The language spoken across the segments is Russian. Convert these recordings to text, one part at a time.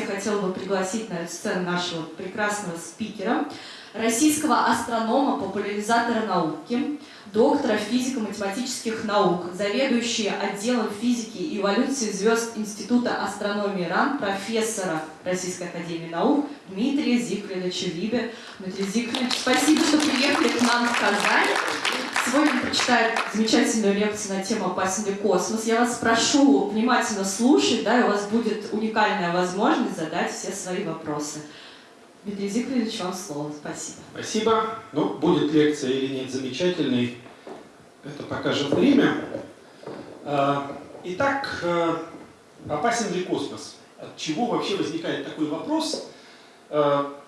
я хотела бы пригласить на эту сцену нашего прекрасного спикера, российского астронома, популяризатора науки, доктора физико-математических наук, заведующего отделом физики и эволюции звезд Института астрономии РАН, профессора Российской Академии Наук Дмитрия Зиклиновича Либе. Дмитрий Зиклинович, спасибо, что приехали к нам в Казань. Сегодня прочитает замечательную лекцию на тему «Опасен космос?». Я вас прошу внимательно слушать, да, и у вас будет уникальная возможность задать все свои вопросы. Дмитрий Зиклевич, вам слово. Спасибо. Спасибо. Ну, будет лекция или нет замечательной, это покажет время. А, итак, э, опасен ли космос? От чего вообще возникает такой вопрос?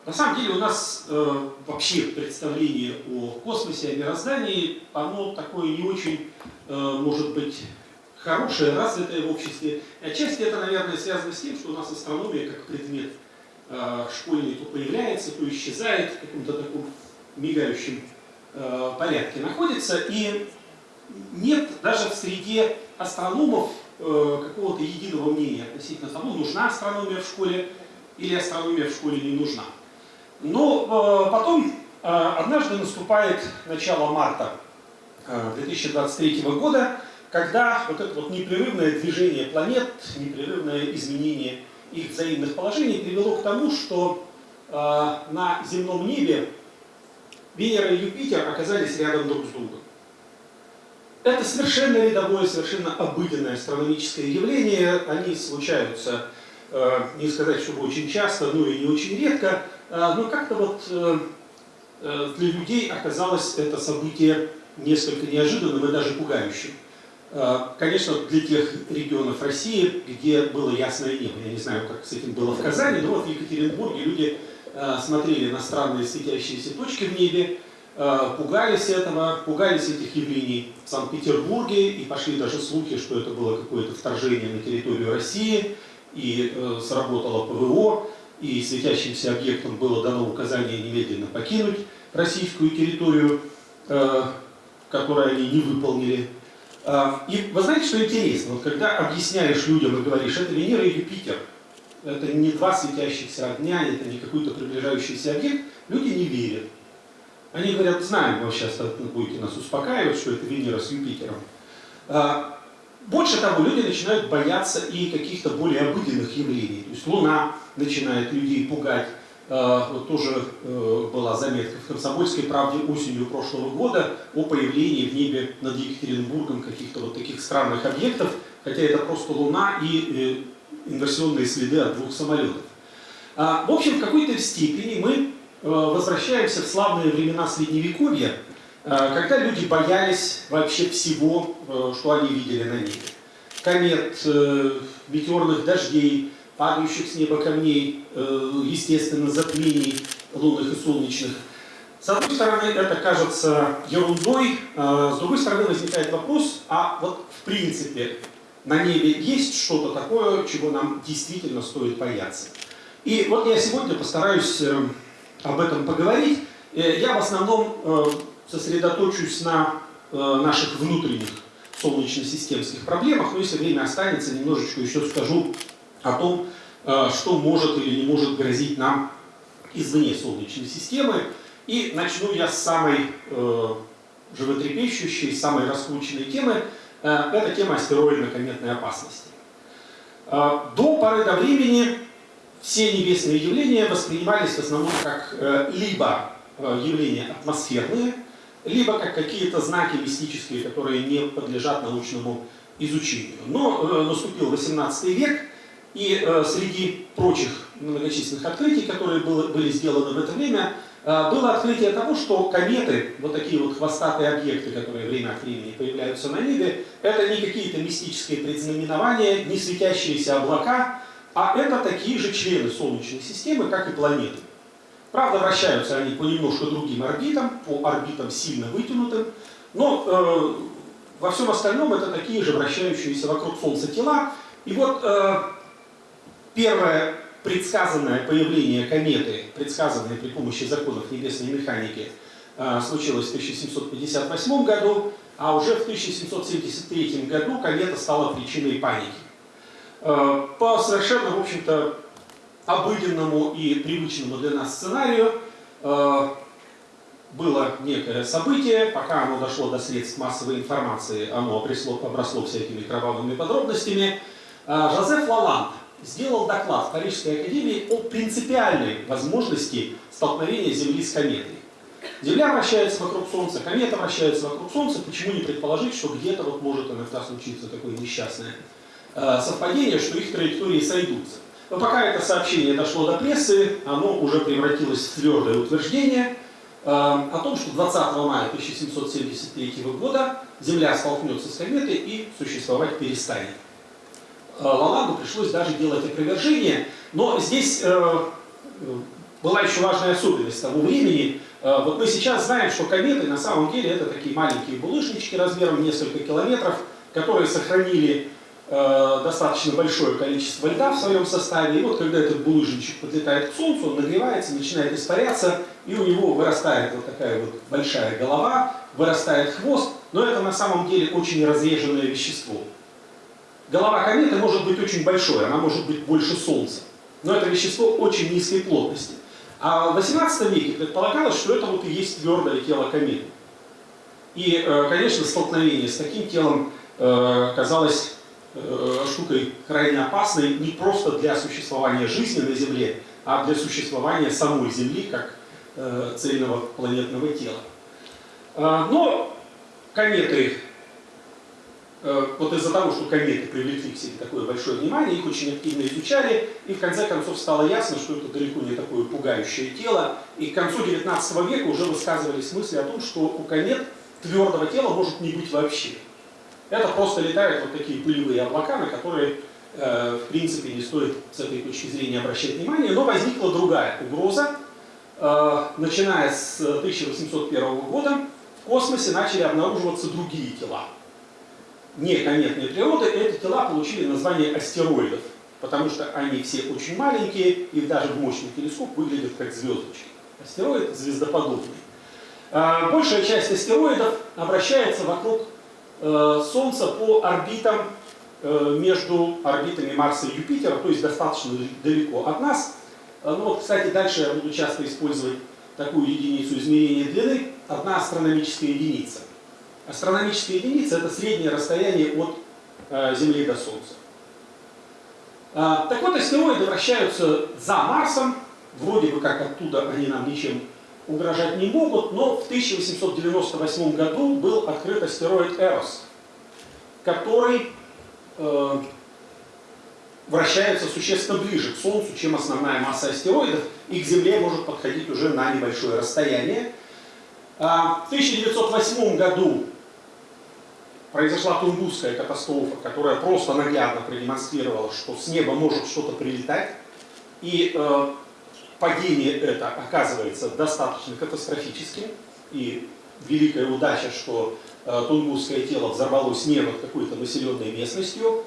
На самом деле у нас э, вообще представление о космосе, о мироздании, оно такое не очень, э, может быть, хорошее, развитое в обществе. И отчасти это, наверное, связано с тем, что у нас астрономия как предмет – Э, школьный то появляется, то исчезает в каком-то таком мигающем э, порядке находится. И нет даже в среде астрономов э, какого-то единого мнения относительно того, нужна астрономия в школе или астрономия в школе не нужна. Но потом однажды наступает начало марта 2023 года, когда вот это вот непрерывное движение планет, непрерывное изменение их взаимных положений привело к тому, что э, на земном небе Венера и Юпитер оказались рядом друг с другом. Это совершенно рядовое, совершенно обыденное астрономическое явление. Они случаются, э, не сказать, чтобы очень часто, но и не очень редко. Э, но как-то вот э, э для людей оказалось это событие несколько неожиданным и даже пугающим. Э, конечно, для тех регионов России, где было ясное небо. Я не знаю, как с этим было в Казани, но вот в Екатеринбурге люди э, смотрели на странные светящиеся точки в небе, э, пугались этого, пугались этих явлений в Санкт-Петербурге, и пошли даже слухи, что это было какое-то вторжение на территорию России, и сработало ПВО, и светящимся объектам было дано указание немедленно покинуть российскую территорию, которую они не выполнили. А, и вы знаете, что интересно? Вот когда объясняешь людям и говоришь, это Венера и Юпитер, это не два светящихся огня, это не какой-то приближающийся объект, люди не верят. Они говорят, знаем, вы сейчас будете нас успокаивать, что это Венера с Юпитером. А, больше того, люди начинают бояться и каких-то более обыденных явлений. То есть Луна начинает людей пугать, Э, вот тоже э, была заметка в «Комсомольской правде» осенью прошлого года о появлении в небе над Екатеринбургом каких-то вот таких странных объектов, хотя это просто Луна и э, инверсионные следы от двух самолетов. А, в общем, в какой-то степени мы возвращаемся в славные времена Средневековья, когда люди боялись вообще всего, что они видели на небе. Комет, метеорных дождей, падающих с неба камней, э, естественно, затмений лунных и солнечных. С одной стороны, это кажется ерундой, э, с другой стороны, возникает вопрос, а вот в принципе на небе есть что-то такое, чего нам действительно стоит бояться. И вот я сегодня постараюсь э, об этом поговорить. Я в основном сосредоточусь на наших внутренних солнечно-системских проблемах, но если время останется, немножечко еще скажу о том, э, что может или не может грозить нам извне Солнечной системы. И начну я с самой э, животрепещущей, самой раскрученной темы. Э, это тема астероидно-кометной опасности. Э, до поры до времени все небесные явления воспринимались в основном как э, либо э, явления атмосферные, либо как какие-то знаки мистические, которые не подлежат научному изучению. Но э, наступил 18 век, и э, среди прочих многочисленных открытий, которые было, были сделаны в это время, э, было открытие того, что кометы, вот такие вот хвостатые объекты, которые время от времени появляются на небе, это не какие-то мистические предзнаменования, не светящиеся облака, а это такие же члены Солнечной системы, как и планеты. Правда, вращаются они по немножко другим орбитам, по орбитам сильно вытянутым, но э, во всем остальном это такие же вращающиеся вокруг Солнца тела. И вот э, Первое предсказанное появление кометы, предсказанное при помощи законов небесной механики, а, случилось в 1758 году, а уже в 1773 году комета стала причиной паники. А, по совершенно, в общем-то, обыденному и привычному для нас сценарию э, было некое событие, пока оно дошло до средств массовой информации, оно обросло, обросло всякими кровавыми подробностями. Э, Жозеф Лаланд сделал доклад в Парижской академии о принципиальной возможности столкновения Земли с кометой. Земля вращается вокруг Солнца, комета вращается вокруг Солнца, почему не предположить, что где-то вот может иногда случиться такое несчастное э, совпадение, что их траектории сойдутся. Но пока это сообщение дошло до прессы, оно уже превратилось в твердое утверждение э, о том, что 20 мая 1773 года Земля столкнется с кометой и существовать перестанет. Э, Лаланду пришлось даже делать опровержение, но здесь э, была еще важная особенность того времени. Э, вот мы сейчас знаем, что кометы на самом деле это такие маленькие булыжнички размером несколько километров, которые сохранили э, достаточно большое количество льда в своем составе. И вот когда этот булыжничек подлетает к Солнцу, он нагревается, начинает испаряться, и у него вырастает вот такая вот большая голова, вырастает хвост, но это на самом деле очень разреженное вещество. Голова кометы может быть очень большой, она может быть больше Солнца, но это вещество очень низкой плотности. А в 18 веке предполагалось, что это вот и есть твердое тело кометы. И, э, конечно, столкновение с таким телом э, казалось э, штукой крайне опасной не просто для существования жизни на Земле, а для существования самой Земли как цельного планетного тела. Но кометы вот из-за того, что кометы привлекли к себе такое большое внимание, их очень активно изучали, и в конце концов стало ясно, что это далеко не такое пугающее тело. И к концу 19 века уже высказывались мысли о том, что у комет твердого тела может не быть вообще. Это просто летают вот такие пылевые облака, на которые, э, в принципе, не стоит с этой точки зрения обращать внимание. Но возникла другая угроза. Э, начиная с 1801 года в космосе начали обнаруживаться другие тела не кометной природы, эти тела получили название астероидов, потому что они все очень маленькие и даже в мощный телескоп выглядят как звездочки. Астероид звездоподобный. А, большая часть астероидов обращается вокруг э, Солнца по орбитам э, между орбитами Марса и Юпитера, то есть достаточно далеко от нас. А, ну вот, кстати, дальше я буду часто использовать такую единицу измерения длины, одна астрономическая единица. Астрономическая единица – это среднее расстояние от э, Земли до Солнца. А, так вот, астероиды вращаются за Марсом, вроде бы как оттуда они нам ничем угрожать не могут, но в 1898 году был открыт астероид Эрос, который э, вращается существенно ближе к Солнцу, чем основная масса астероидов, и к Земле может подходить уже на небольшое расстояние. А, в 1908 году произошла Тунгусская катастрофа, которая просто наглядно продемонстрировала, что с неба может что-то прилетать. И э, падение это оказывается достаточно катастрофическим. И великая удача, что э, Тунгусское тело взорвалось не над какой-то населенной местностью.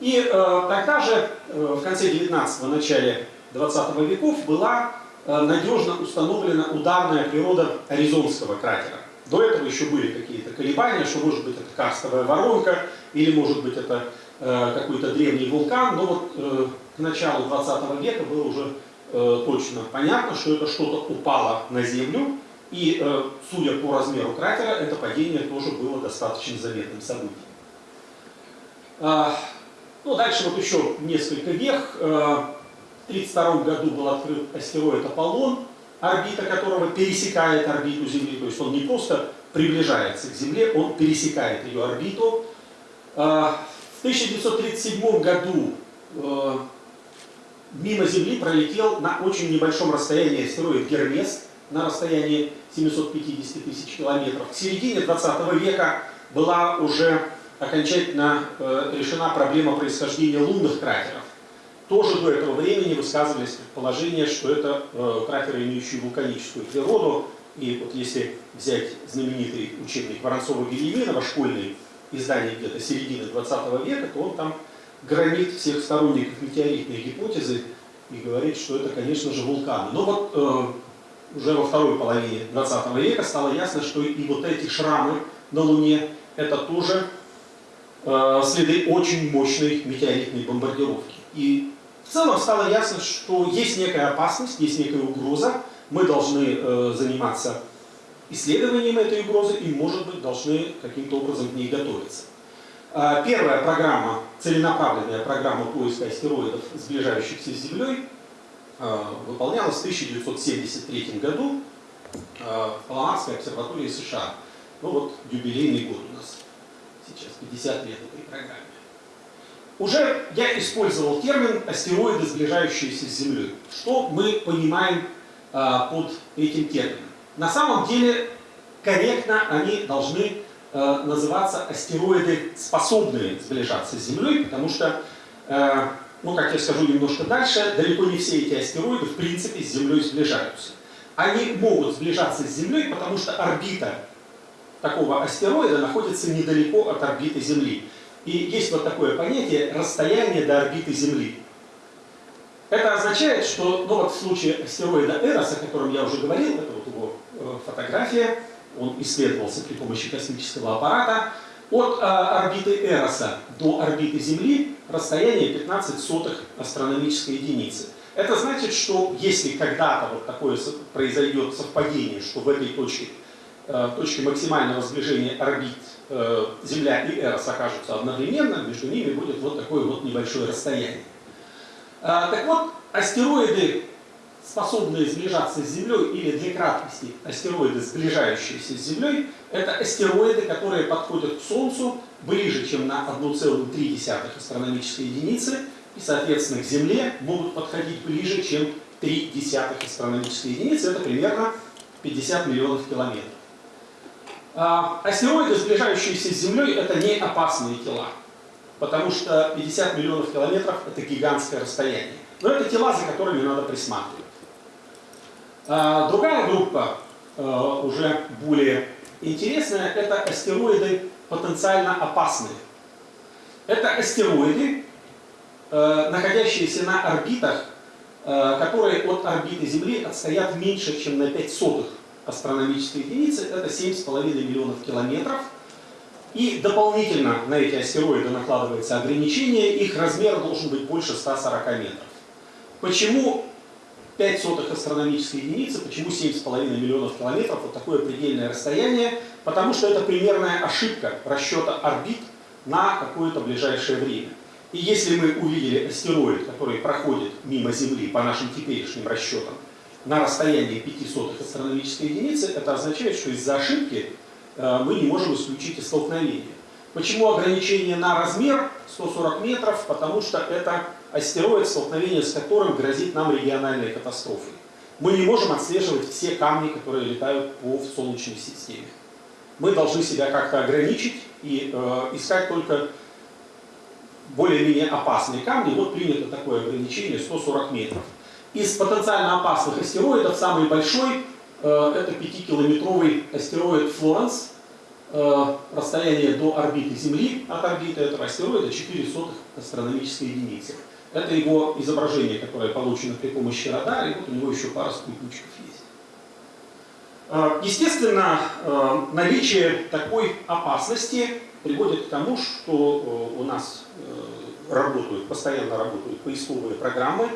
И э, тогда же, э, в конце 19-го, начале 20 веков, была э, надежно установлена ударная природа Аризонского кратера. До этого еще были какие-то колебания, что может быть это карстовая воронка, или может быть это э, какой-то древний вулкан, но вот э, к началу 20 века было уже э, точно понятно, что это что-то упало на Землю, и, э, судя по размеру кратера, это падение тоже было достаточно заметным событием. А, ну, дальше вот еще несколько вех. Э, в 1932 году был открыт астероид Аполлон, орбита которого пересекает орбиту Земли, то есть он не просто приближается к Земле, он пересекает ее орбиту. А, в 1937 году э, мимо Земли пролетел на очень небольшом расстоянии астероид Гермес на расстоянии 750 тысяч километров. К середине 20 века была уже окончательно э, решена проблема происхождения лунных кратеров тоже до этого времени высказывались предположения, что это э, кратеры, имеющие вулканическую природу. И вот если взять знаменитый учебник Воронцова-Гильяминова, школьный издание где-то середины 20 века, то он там громит всех сторонников метеоритной гипотезы и говорит, что это, конечно же, вулканы. Но вот э, уже во второй половине 20 века стало ясно, что и вот эти шрамы на Луне это тоже э, следы очень мощной метеоритной бомбардировки. И в целом стало ясно, что есть некая опасность, есть некая угроза. Мы должны э, заниматься исследованием этой угрозы и, может быть, должны каким-то образом к ней готовиться. Э, первая программа, целенаправленная программа поиска астероидов, сближающихся с Землей, э, выполнялась в 1973 году э, в Паламарской обсерватории США. Ну вот юбилейный год у нас сейчас, 50 лет этой программе. Уже я использовал термин астероиды, сближающиеся с Землей. Что мы понимаем а, под этим термином? На самом деле, корректно они должны а, называться астероиды, способные сближаться с Землей, потому что, а, ну, как я скажу немножко дальше, далеко не все эти астероиды, в принципе, с Землей сближаются. Они могут сближаться с Землей, потому что орбита такого астероида находится недалеко от орбиты Земли. И есть вот такое понятие расстояние до орбиты Земли. Это означает, что ну вот в случае астероида Эрос, о котором я уже говорил, это вот его э, фотография, он исследовался при помощи космического аппарата, от э, орбиты Эроса до орбиты Земли расстояние 15 сотых астрономической единицы. Это значит, что если когда-то вот такое произойдет совпадение, что в этой точке, э, точке максимального сближения орбит Земля и Эрос окажутся одновременно, между ними будет вот такое вот небольшое расстояние. А, так вот, астероиды, способные сближаться с Землей, или для краткости астероиды, сближающиеся с Землей, это астероиды, которые подходят к Солнцу ближе, чем на 1,3 астрономической единицы, и, соответственно, к Земле могут подходить ближе, чем 3 астрономической единицы, это примерно 50 миллионов километров. А, астероиды, сближающиеся с Землей, это не опасные тела, потому что 50 миллионов километров – это гигантское расстояние. Но это тела, за которыми надо присматривать. А, другая группа, а, уже более интересная, это астероиды потенциально опасные. Это астероиды, находящиеся на орбитах, которые от орбиты Земли отстоят меньше, чем на 5 сотых астрономической единицы, это 7,5 миллионов километров. И дополнительно на эти астероиды накладывается ограничение, их размер должен быть больше 140 метров. Почему 5 сотых астрономической единицы, почему 7,5 миллионов километров, вот такое предельное расстояние? Потому что это примерная ошибка расчета орбит на какое-то ближайшее время. И если мы увидели астероид, который проходит мимо Земли по нашим теперешним расчетам, на расстоянии 5 сотых астрономической единицы, это означает, что из-за ошибки э, мы не можем исключить и столкновение. Почему ограничение на размер 140 метров? Потому что это астероид, столкновение с которым грозит нам региональной катастрофой. Мы не можем отслеживать все камни, которые летают по Солнечной системе. Мы должны себя как-то ограничить и э, искать только более-менее опасные камни. Вот принято такое ограничение 140 метров. Из потенциально опасных астероидов самый большой э, это 5-километровый астероид Флоренс. Э, расстояние до орбиты Земли от орбиты этого астероида 4 сотых астрономической единицы. Это его изображение, которое получено при помощи радара, и вот у него еще пара спутничков есть. Э, естественно, наличие такой опасности приводит к тому, что у нас работают, постоянно работают поисковые программы,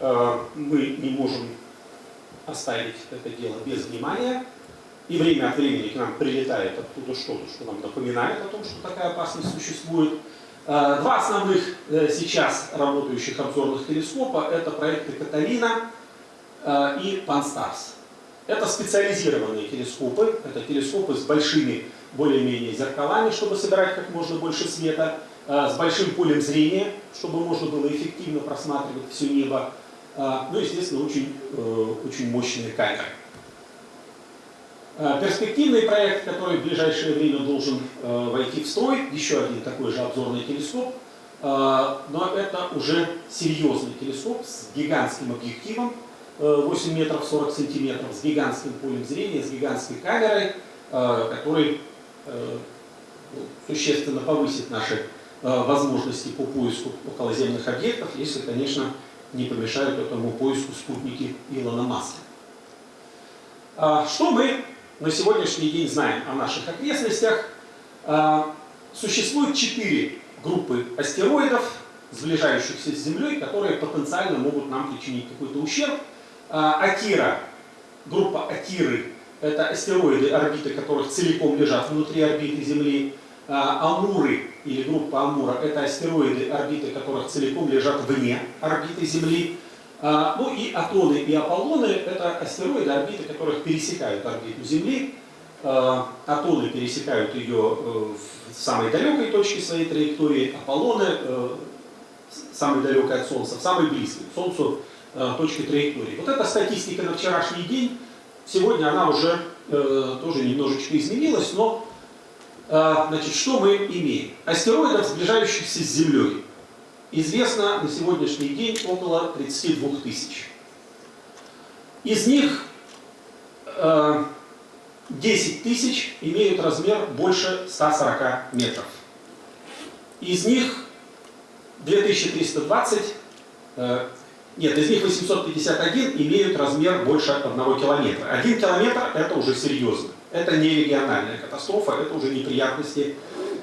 мы не можем оставить это дело без внимания. И время от времени к нам прилетает оттуда что-то, что нам напоминает о том, что такая опасность существует. Э, два основных э, сейчас работающих обзорных телескопа – это проекты Каталина и Панстарс. Это специализированные телескопы, это телескопы с большими более-менее зеркалами, чтобы собирать как можно больше света, с большим полем зрения, чтобы можно было эффективно просматривать все небо, ну, естественно, очень, э, очень мощные камеры. А, перспективный проект, который в ближайшее время должен э, войти в строй, еще один такой же обзорный телескоп, а, но это уже серьезный телескоп с гигантским объективом, 8 э, метров 40 сантиметров, с гигантским полем зрения, с гигантской камерой, который ну, существенно повысит наши возможности по поиску околоземных объектов, если, конечно, не помешают этому поиску спутники Илона Маска. А, что мы на сегодняшний день знаем о наших окрестностях? А, существует четыре группы астероидов, сближающихся с Землей, которые потенциально могут нам причинить какой-то ущерб. Атира, группа Атиры, это астероиды, орбиты которых целиком лежат внутри орбиты Земли. Амуры или группа Амура – это астероиды, орбиты которых целиком лежат вне орбиты Земли. Ну и Атоны и Аполлоны – это астероиды, орбиты которых пересекают орбиту Земли. Атоны пересекают ее э, в самой далекой точке своей траектории, Аполлоны э, самой далекой от Солнца, в самой близкой к Солнцу э, точке траектории. Вот эта статистика на вчерашний день, сегодня она уже тоже немножечко изменилась, но значит, что мы имеем? Астероидов, сближающихся с Землей, известно на сегодняшний день около 32 тысяч. Из них 10 тысяч имеют размер больше 140 метров. Из них 2320, э, нет, из них 851 имеют размер больше 1 километра. 1 километр это уже серьезно. Это не региональная катастрофа, это уже неприятности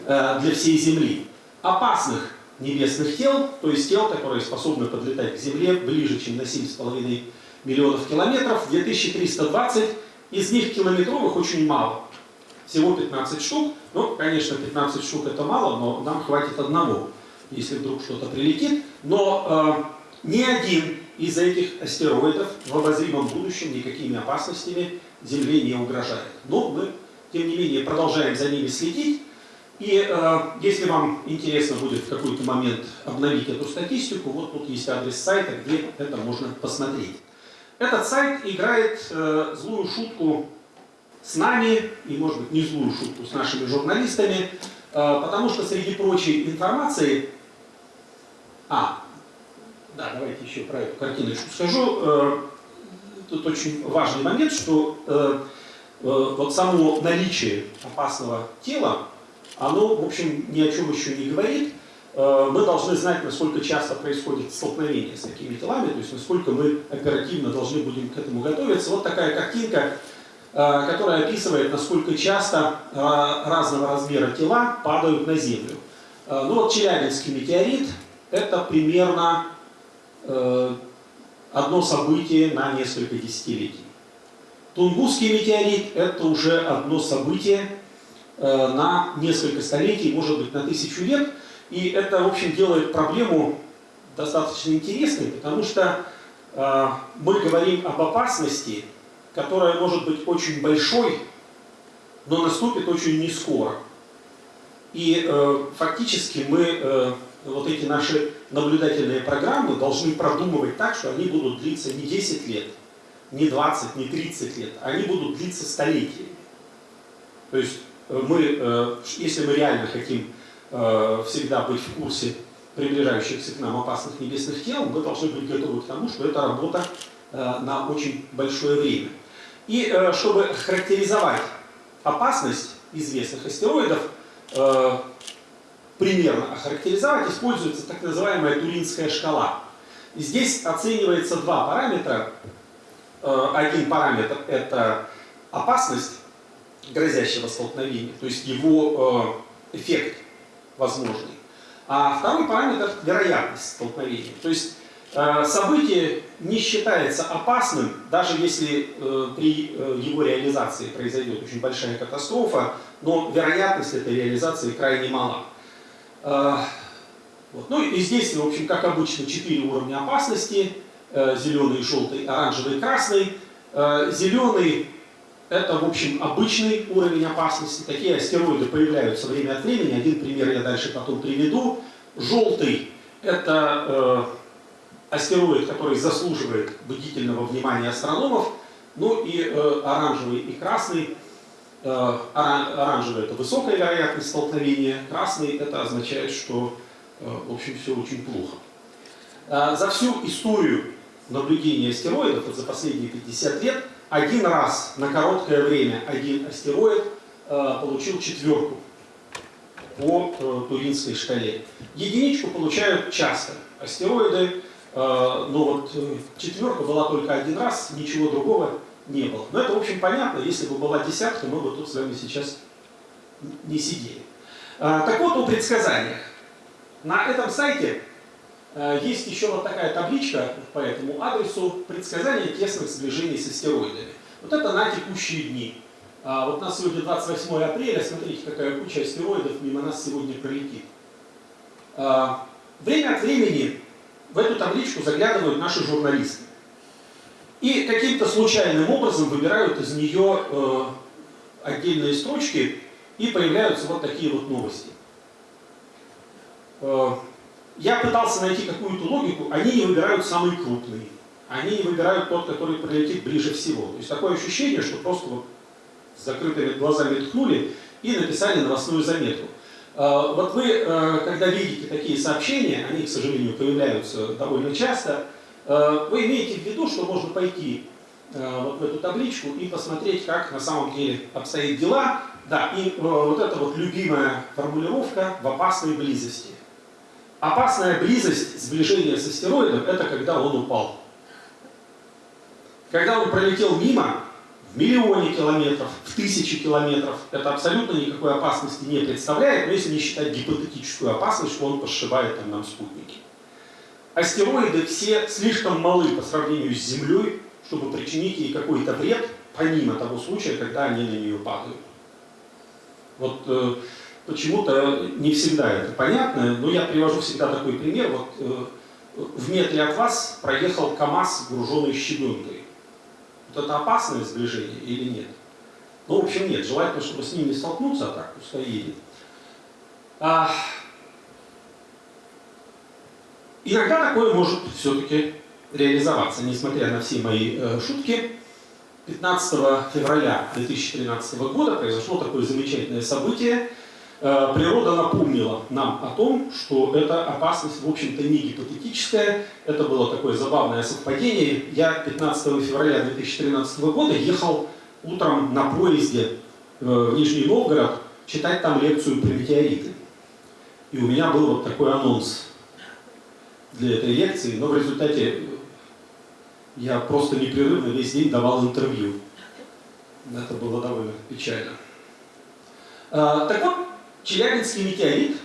э, для всей Земли. Опасных небесных тел, то есть тел, которые способны подлетать к Земле ближе, чем на 7,5 миллионов километров, 2320 из них километровых очень мало. Всего 15 штук. Ну, конечно, 15 штук это мало, но нам хватит одного, если вдруг что-то прилетит. Но э, ни один из этих астероидов в обозримом будущем никакими опасностями Земле не угрожает. Но мы, тем не менее, продолжаем за ними следить. И э, если вам интересно будет в какой-то момент обновить эту статистику, вот тут есть адрес сайта, где это можно посмотреть. Этот сайт играет э, злую шутку с нами, и может быть не злую шутку с нашими журналистами, э, потому что среди прочей информации... А, да, давайте еще про эту картиночку скажу. Э, тут очень важный момент, что э, э, вот само наличие опасного тела, оно, в общем, ни о чем еще не говорит. Э, мы должны знать, насколько часто происходит столкновение с такими телами, то есть насколько мы оперативно должны будем к этому готовиться. Вот такая картинка, э, которая описывает, насколько часто э, разного размера тела падают на Землю. Ну вот Челябинский метеорит – это примерно одно событие на несколько десятилетий. Тунгусский метеорит – это уже одно событие на несколько столетий, может быть, на тысячу лет – и это, в общем, делает проблему достаточно интересной, потому что э, мы говорим об опасности, которая может быть очень большой, но наступит очень не скоро. И э, фактически мы э, вот эти наши наблюдательные программы должны продумывать так, что они будут длиться не 10 лет, не 20, не 30 лет, они будут длиться столетиями. То есть э, мы, э, если мы реально хотим Э, всегда быть в курсе приближающихся к нам опасных небесных тел, мы должны быть готовы к тому, что это работа на очень большое время. И чтобы характеризовать опасность известных астероидов, примерно охарактеризовать, используется так называемая Туринская шкала. Здесь оценивается два параметра. Один параметр – это опасность грозящего столкновения, то есть его эффект возможный. А второй параметр – вероятность столкновения. То есть э, событие не считается опасным, даже если э, при э, его реализации произойдет очень большая катастрофа, но вероятность этой реализации крайне мала. Вот. Ну и здесь, в общем, как обычно, четыре уровня опасности. Зеленый, желтый, оранжевый, красный. Зеленый это, в общем, обычный уровень опасности. Такие астероиды появляются время от времени. Один пример я дальше потом приведу. Желтый – это э, астероид, который заслуживает бдительного внимания астрономов. Ну и э, оранжевый и красный. Э, оранжевый – это высокая вероятность столкновения. Красный – это означает, что, э, в общем, все очень плохо. Э, за всю историю наблюдения астероидов, за последние 50 лет – один раз на короткое время один астероид получил четверку по Туринской шкале. Единичку получают часто астероиды, но вот четверка была только один раз, ничего другого не было. Но это, в общем, понятно, если бы была десятка, мы бы тут с вами сейчас не сидели. Э, так вот, о предсказаниях. На этом сайте Э, есть еще вот такая табличка по этому адресу предсказания тесных сближений с астероидами. Вот это на текущие дни. А вот на сегодня 28 апреля, смотрите, какая куча астероидов мимо нас сегодня пролетит. А, время от времени в эту табличку заглядывают наши журналисты. И каким-то случайным образом выбирают из нее э, отдельные строчки, и появляются вот такие вот новости. Э, я пытался найти какую-то логику, они не выбирают самый крупный, они не выбирают тот, который прилетит ближе всего. То есть такое ощущение, что просто вот с закрытыми глазами ткнули и написали новостную заметку. Э, вот вы, э, когда видите такие сообщения, они, к сожалению, появляются довольно часто, вы имеете в виду, что можно пойти вот в эту табличку и посмотреть, как на самом деле обстоят дела. Да, и вот эта вот любимая формулировка «в опасной близости». Опасная близость, сближение с астероидом, это когда он упал. Когда он пролетел мимо, в миллионе километров, в тысячи километров, это абсолютно никакой опасности не представляет, но если не считать гипотетическую опасность, что он пошибает там нам спутники. Астероиды все слишком малы по сравнению с Землей, чтобы причинить ей какой-то вред, помимо того случая, когда они на нее падают. Вот э, почему-то не всегда это понятно, но я привожу всегда такой пример. Вот э, в метре от вас проехал КАМАЗ, груженный щебенкой. Вот это опасное сближение или нет? Ну, в общем, нет. Желательно, чтобы с ним не столкнуться, а так пускай едет. А... Иногда такое может все-таки реализоваться, несмотря на все мои э, шутки. 15 февраля 2013 года произошло такое замечательное событие. Э, природа напомнила нам о том, что эта опасность, в общем-то, не гипотетическая. Это было такое забавное совпадение. Я 15 февраля 2013 года ехал утром на поезде э, в Нижний Новгород читать там лекцию про метеориты. И у меня был вот такой анонс для этой лекции, но в результате я просто непрерывно весь день давал интервью. Это было довольно печально. А, так вот, Челябинский метеорит,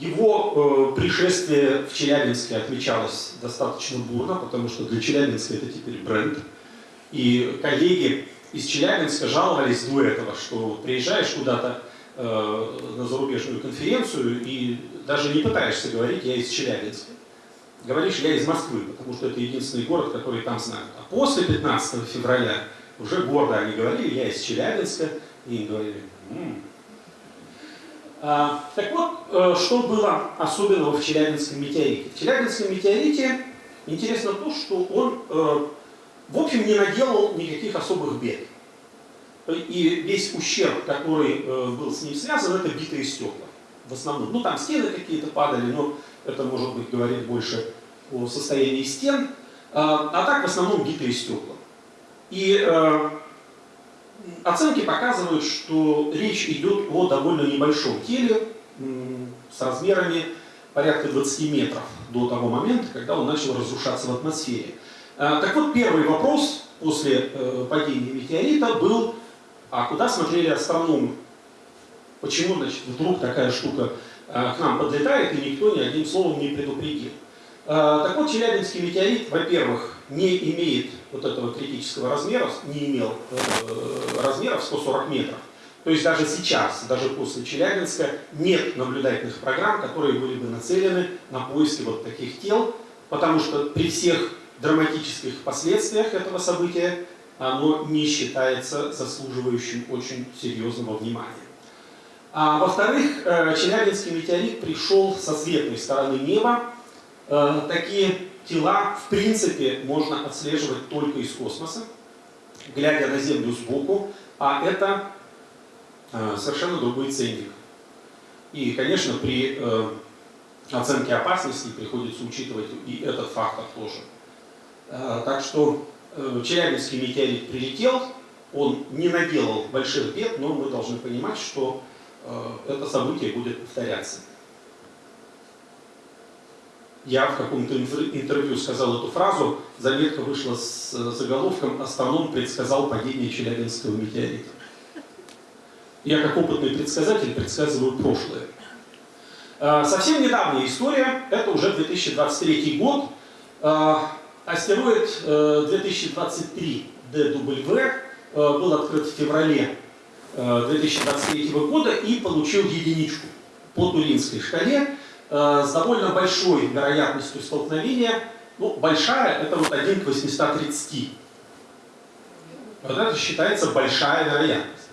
его э, пришествие в Челябинске отмечалось достаточно бурно, потому что для Челябинска это теперь бренд. И коллеги из Челябинска жаловались до этого, что приезжаешь куда-то э, на зарубежную конференцию и даже не пытаешься говорить «я из Челябинска». Говоришь «я из Москвы», потому что это единственный город, который там знают. А после 15 февраля уже гордо они говорили «я из Челябинска», и им говорили «М -м, а, так вот, э, что было особенного в Челябинском метеорите? В Челябинском метеорите интересно то, что он, э, в общем, не наделал никаких особых бед. И весь ущерб, который э, был с ним связан, это битые стекла. В основном. Ну, там стены какие-то падали, но это, может быть, говорит больше о состоянии стен. А, а так, в основном, битые стекла. И Оценки показывают, что речь идет о довольно небольшом теле с размерами порядка 20 метров до того момента, когда он начал разрушаться в атмосфере. А, так вот, первый вопрос после э, падения метеорита был, а куда смотрели астрономы? Почему, значит, вдруг такая штука э, к нам подлетает, и никто ни одним словом не предупредил? А, так вот, Челябинский метеорит, во-первых, не имеет вот этого критического размера, не имел э, размеров 140 метров. То есть даже сейчас, даже после Челябинска, нет наблюдательных программ, которые были бы нацелены на поиски вот таких тел, потому что при всех драматических последствиях этого события оно не считается заслуживающим очень серьезного внимания. А во-вторых, э, Челябинский метеорит пришел со светлой стороны неба. Э, такие тела, в принципе, можно отслеживать только из космоса, глядя на Землю сбоку, а это э, совершенно другой ценник. И, конечно, при оценке опасности приходится учитывать и этот фактор тоже. Так что Челябинский метеорит прилетел, он не наделал больших бед, но мы должны понимать, что это событие будет повторяться я в каком-то интервью сказал эту фразу, заметка вышла с э, заголовком «Астроном предсказал падение Челябинского метеорита». Я как опытный предсказатель предсказываю прошлое. Э, совсем недавняя история, это уже 2023 год. Э, астероид 2023 DW был открыт в феврале 2023 года и получил единичку по Туринской шкале с довольно большой вероятностью столкновения. Ну, большая, это вот 1 к 830. Вот это считается большая вероятность.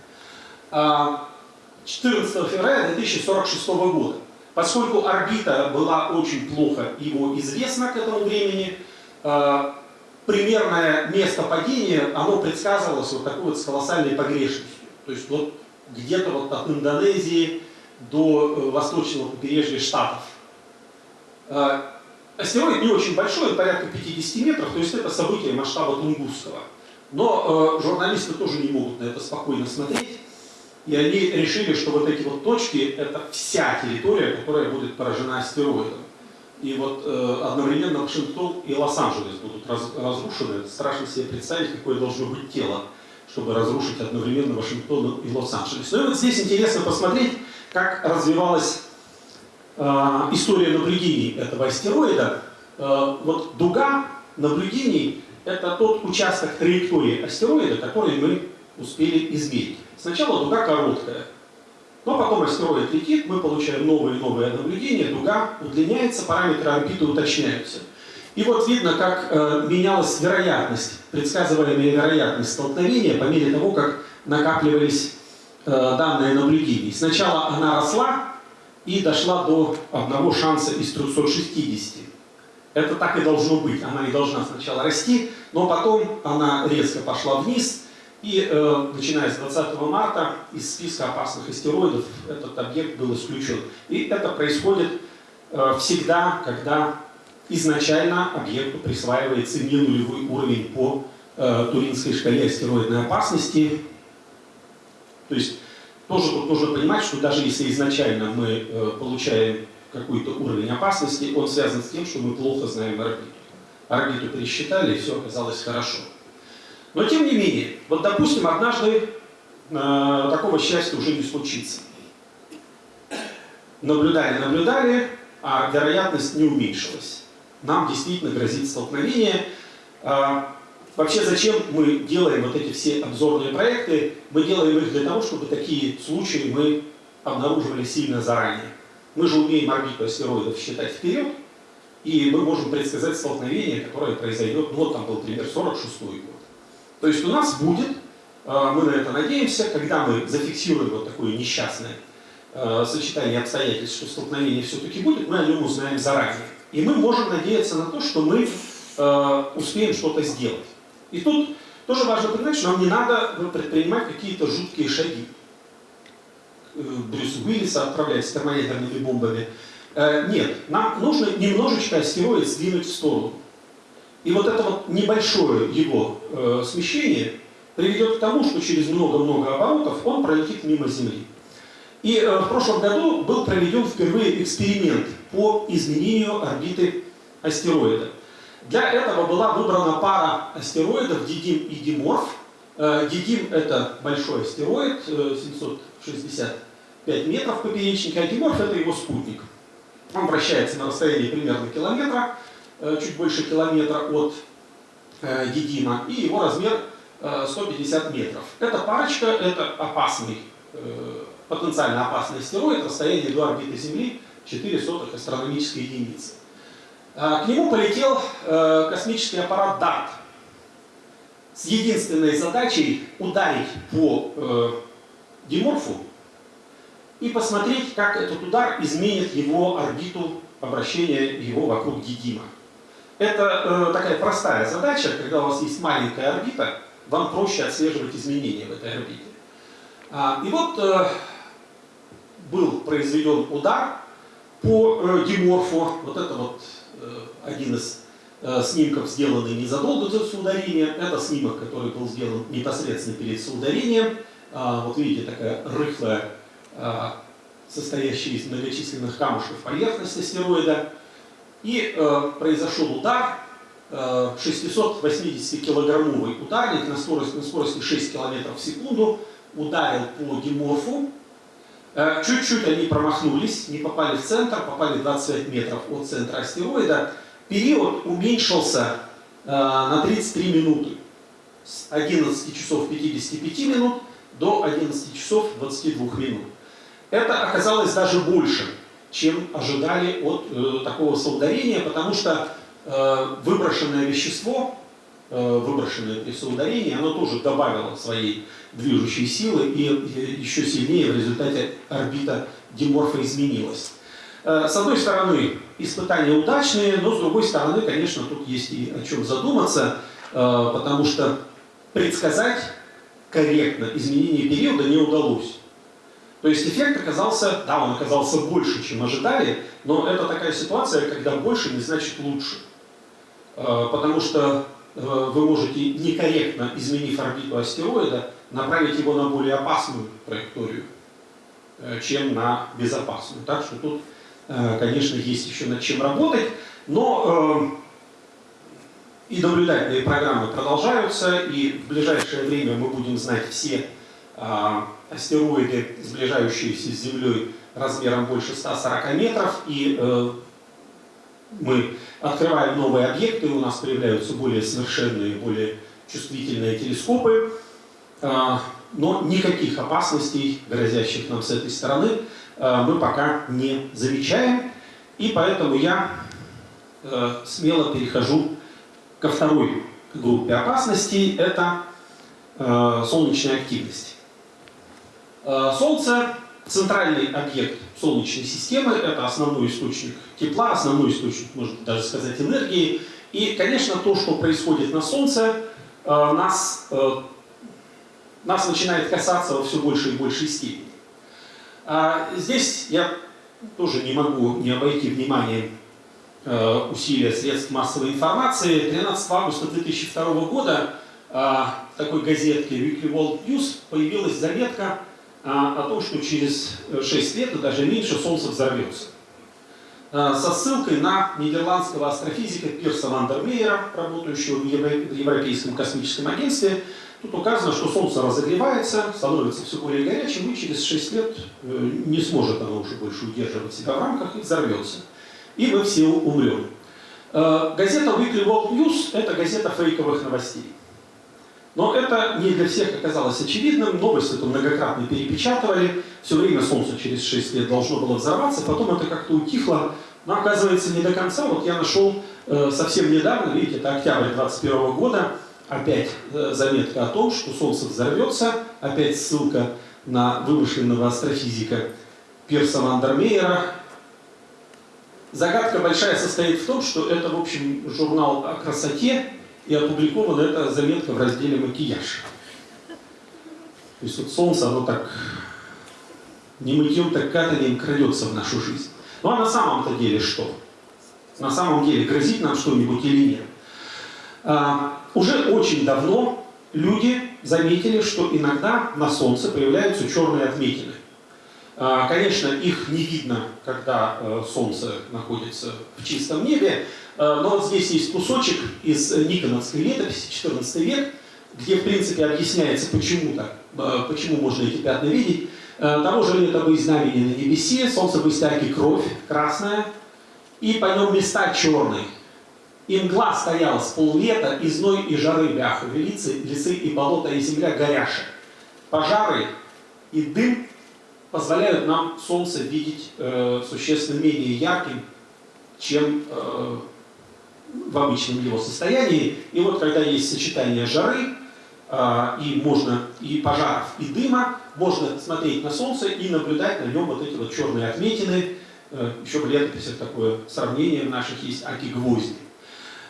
14 февраля 2046 года. Поскольку орбита была очень плохо его известна к этому времени, э, примерное место падения, оно предсказывалось вот такой вот с колоссальной погрешностью. То есть вот где-то вот от Индонезии до э, восточного побережья Штатов. Э, астероид не очень большой, порядка 50 метров, то есть это событие масштаба Тунгусского. Но журналисты тоже не могут на это спокойно смотреть. И они решили, что вот эти вот точки – это вся территория, которая будет поражена астероидом. И вот э, одновременно Вашингтон и Лос-Анджелес будут раз, разрушены. страшно себе представить, какое должно быть тело, чтобы разрушить одновременно Вашингтон и Лос-Анджелес. Ну и вот здесь интересно посмотреть, как развивалась э, история наблюдений этого астероида. Э, вот дуга наблюдений – это тот участок траектории астероида, который мы успели измерить. Сначала дуга короткая, но потом астероид летит, мы получаем новые и новые наблюдения, дуга удлиняется, параметры орбиты уточняются. И вот видно, как э, менялась вероятность, предсказываемая вероятность столкновения по мере того, как накапливались э, данные наблюдений. Сначала она росла и дошла до одного шанса из 360. Это так и должно быть. Она не должна сначала расти, но потом она резко пошла вниз, и э, начиная с 20 марта из списка опасных астероидов этот объект был исключен. И это происходит э, всегда, когда изначально объекту присваивается не нулевой уровень по э, Туринской шкале астероидной опасности. То есть тоже тут нужно понимать, что даже если изначально мы э, получаем какой-то уровень опасности, он связан с тем, что мы плохо знаем орбиту. Орбиту пересчитали, и все оказалось хорошо. Но тем не менее, вот допустим, однажды э, такого счастья уже не случится. Наблюдали, наблюдали, а вероятность не уменьшилась. Нам действительно грозит столкновение. Э, вообще, зачем мы делаем вот эти все обзорные проекты? Мы делаем их для того, чтобы такие случаи мы обнаруживали сильно заранее. Мы же умеем орбиту астероидов считать вперед, и мы можем предсказать столкновение, которое произойдет, ну вот там был пример 46 год. То есть у нас будет, э, мы на это надеемся, когда мы зафиксируем вот такое несчастное э, сочетание обстоятельств, что столкновение все-таки будет, мы о нем узнаем заранее. И мы можем надеяться на то, что мы э, успеем что-то сделать. И тут тоже важно понимать, что нам не надо предпринимать какие-то жуткие шаги. Брюс Уиллиса отправлять с термоядерными бомбами. Нет, нам нужно немножечко астероид сдвинуть в сторону. И вот это вот небольшое его э, смещение приведет к тому, что через много-много оборотов он пролетит мимо Земли. И э, в прошлом году был проведен впервые эксперимент по изменению орбиты астероида. Для этого была выбрана пара астероидов Дидим и Диморф. Э, Дидим это большой астероид, э, 765 метров поперечника, а Диморф это его спутник. Он вращается на расстоянии примерно километра. Э, чуть больше километра от Дидима, э, и его размер 150 э, метров. Эта парочка – это опасный, потенциально опасный астероид, расстояние до орбиты Земли 4 сотых астрономической единицы. К нему полетел космический аппарат DART с единственной задачей ударить по Диморфу и посмотреть, как этот удар изменит его орбиту обращения его вокруг Дидима. Это э, такая простая задача, когда у вас есть маленькая орбита, вам проще отслеживать изменения в этой орбите. А, и вот э, был произведен удар по э, диморфу. Вот это вот э, один из э, снимков, сделанный незадолго до соударения. Это снимок, который был сделан непосредственно перед соударением. А, вот видите, такая рыхлая, а, состоящая из многочисленных камушков поверхность астероида. И э, произошел удар, э, 680-килограммовый ударник на скорости, на скорости 6 км в секунду ударил по диморфу. Э, чуть-чуть они промахнулись, не попали в центр, попали 25 метров от центра астероида. Период уменьшился э, на 33 минуты. С 11 часов 55 минут до 11 часов 22 минут. Это оказалось даже больше, чем ожидали от э, такого соударения, потому что э, выброшенное вещество, выброшенное при соударении, оно тоже добавило своей движущей силы и, и еще сильнее в результате орбита Диморфа изменилась. Э, с одной стороны, испытания удачные, но с другой стороны, конечно, тут есть и о чем задуматься, э, потому что предсказать корректно изменение периода не удалось. То есть эффект оказался, да, он оказался больше, чем ожидали, но это такая ситуация, когда больше не значит лучше. Э, потому что э, вы можете некорректно, изменив орбиту астероида, направить его на более опасную траекторию, э, чем на безопасную. Так что тут, конечно, есть еще над чем работать, но и наблюдательные программы продолжаются, и в ближайшее время мы будем знать все астероиды, сближающиеся с Землей размером больше 140 метров, и э, мы открываем новые объекты, у нас появляются более совершенные, более чувствительные телескопы, э, но никаких опасностей, грозящих нам с этой стороны, э, мы пока не замечаем, и поэтому я э, смело перехожу ко второй группе опасностей, это солнечная активность. Солнце – центральный объект Солнечной системы, это основной источник тепла, основной источник, можно даже сказать, энергии. И, конечно, то, что происходит на Солнце, э, нас, э, нас начинает касаться во все большей и большей степени. А здесь я тоже не могу не обойти внимание усилия средств массовой информации. 13 августа 2002 года такой газетке Weekly World News появилась заметка а, о том, что через 6 лет, и даже меньше, Солнце взорвется. А, со ссылкой на нидерландского астрофизика Пирса Вандермейера, работающего в Европейском космическом агентстве, Тут указано, что Солнце разогревается, становится все более горячим, и через 6 лет э, не сможет оно уже больше удерживать себя в рамках и взорвется. И мы все умрем. Э, газета Weekly World News – это газета фейковых новостей. Но это не для всех оказалось очевидным. Новость эту многократно перепечатывали. Все время Солнце через 6 лет должно было взорваться. Потом это как-то утихло. Но оказывается не до конца. Вот я нашел э, совсем недавно, видите, это октябрь 2021 года, опять э, заметка о том, что Солнце взорвется. Опять ссылка на вымышленного астрофизика Пирса Вандермейера. Загадка большая состоит в том, что это, в общем, журнал о красоте, и опубликована эта заметка в разделе «Макияж». То есть вот солнце, оно так не мытьем, так катанием крадется в нашу жизнь. Ну а на самом-то деле что? На самом деле грозит нам что-нибудь или нет? А, уже очень давно люди заметили, что иногда на Солнце появляются черные отметины. А, конечно, их не видно, когда э, Солнце находится в чистом небе, Э, но вот здесь есть кусочек из Никоновской летописи, 14 век, где, в принципе, объясняется, почему так, э, почему можно эти пятна видеть. Того же лета знамени на небесе, солнце бы стяги кровь красная, и по нем места черные. И мгла стояла с поллета, и зной, и жары бяху, велицы, лесы, и болота, и земля горяша. Пожары и дым позволяют нам солнце видеть э, существенно менее ярким, чем э, в обычном его состоянии. И вот когда есть сочетание жары, а, и можно и пожаров, и дыма, можно смотреть на Солнце и наблюдать на нем вот эти вот черные отметины. Э, еще в летописях такое сравнение в наших есть аки-гвозди.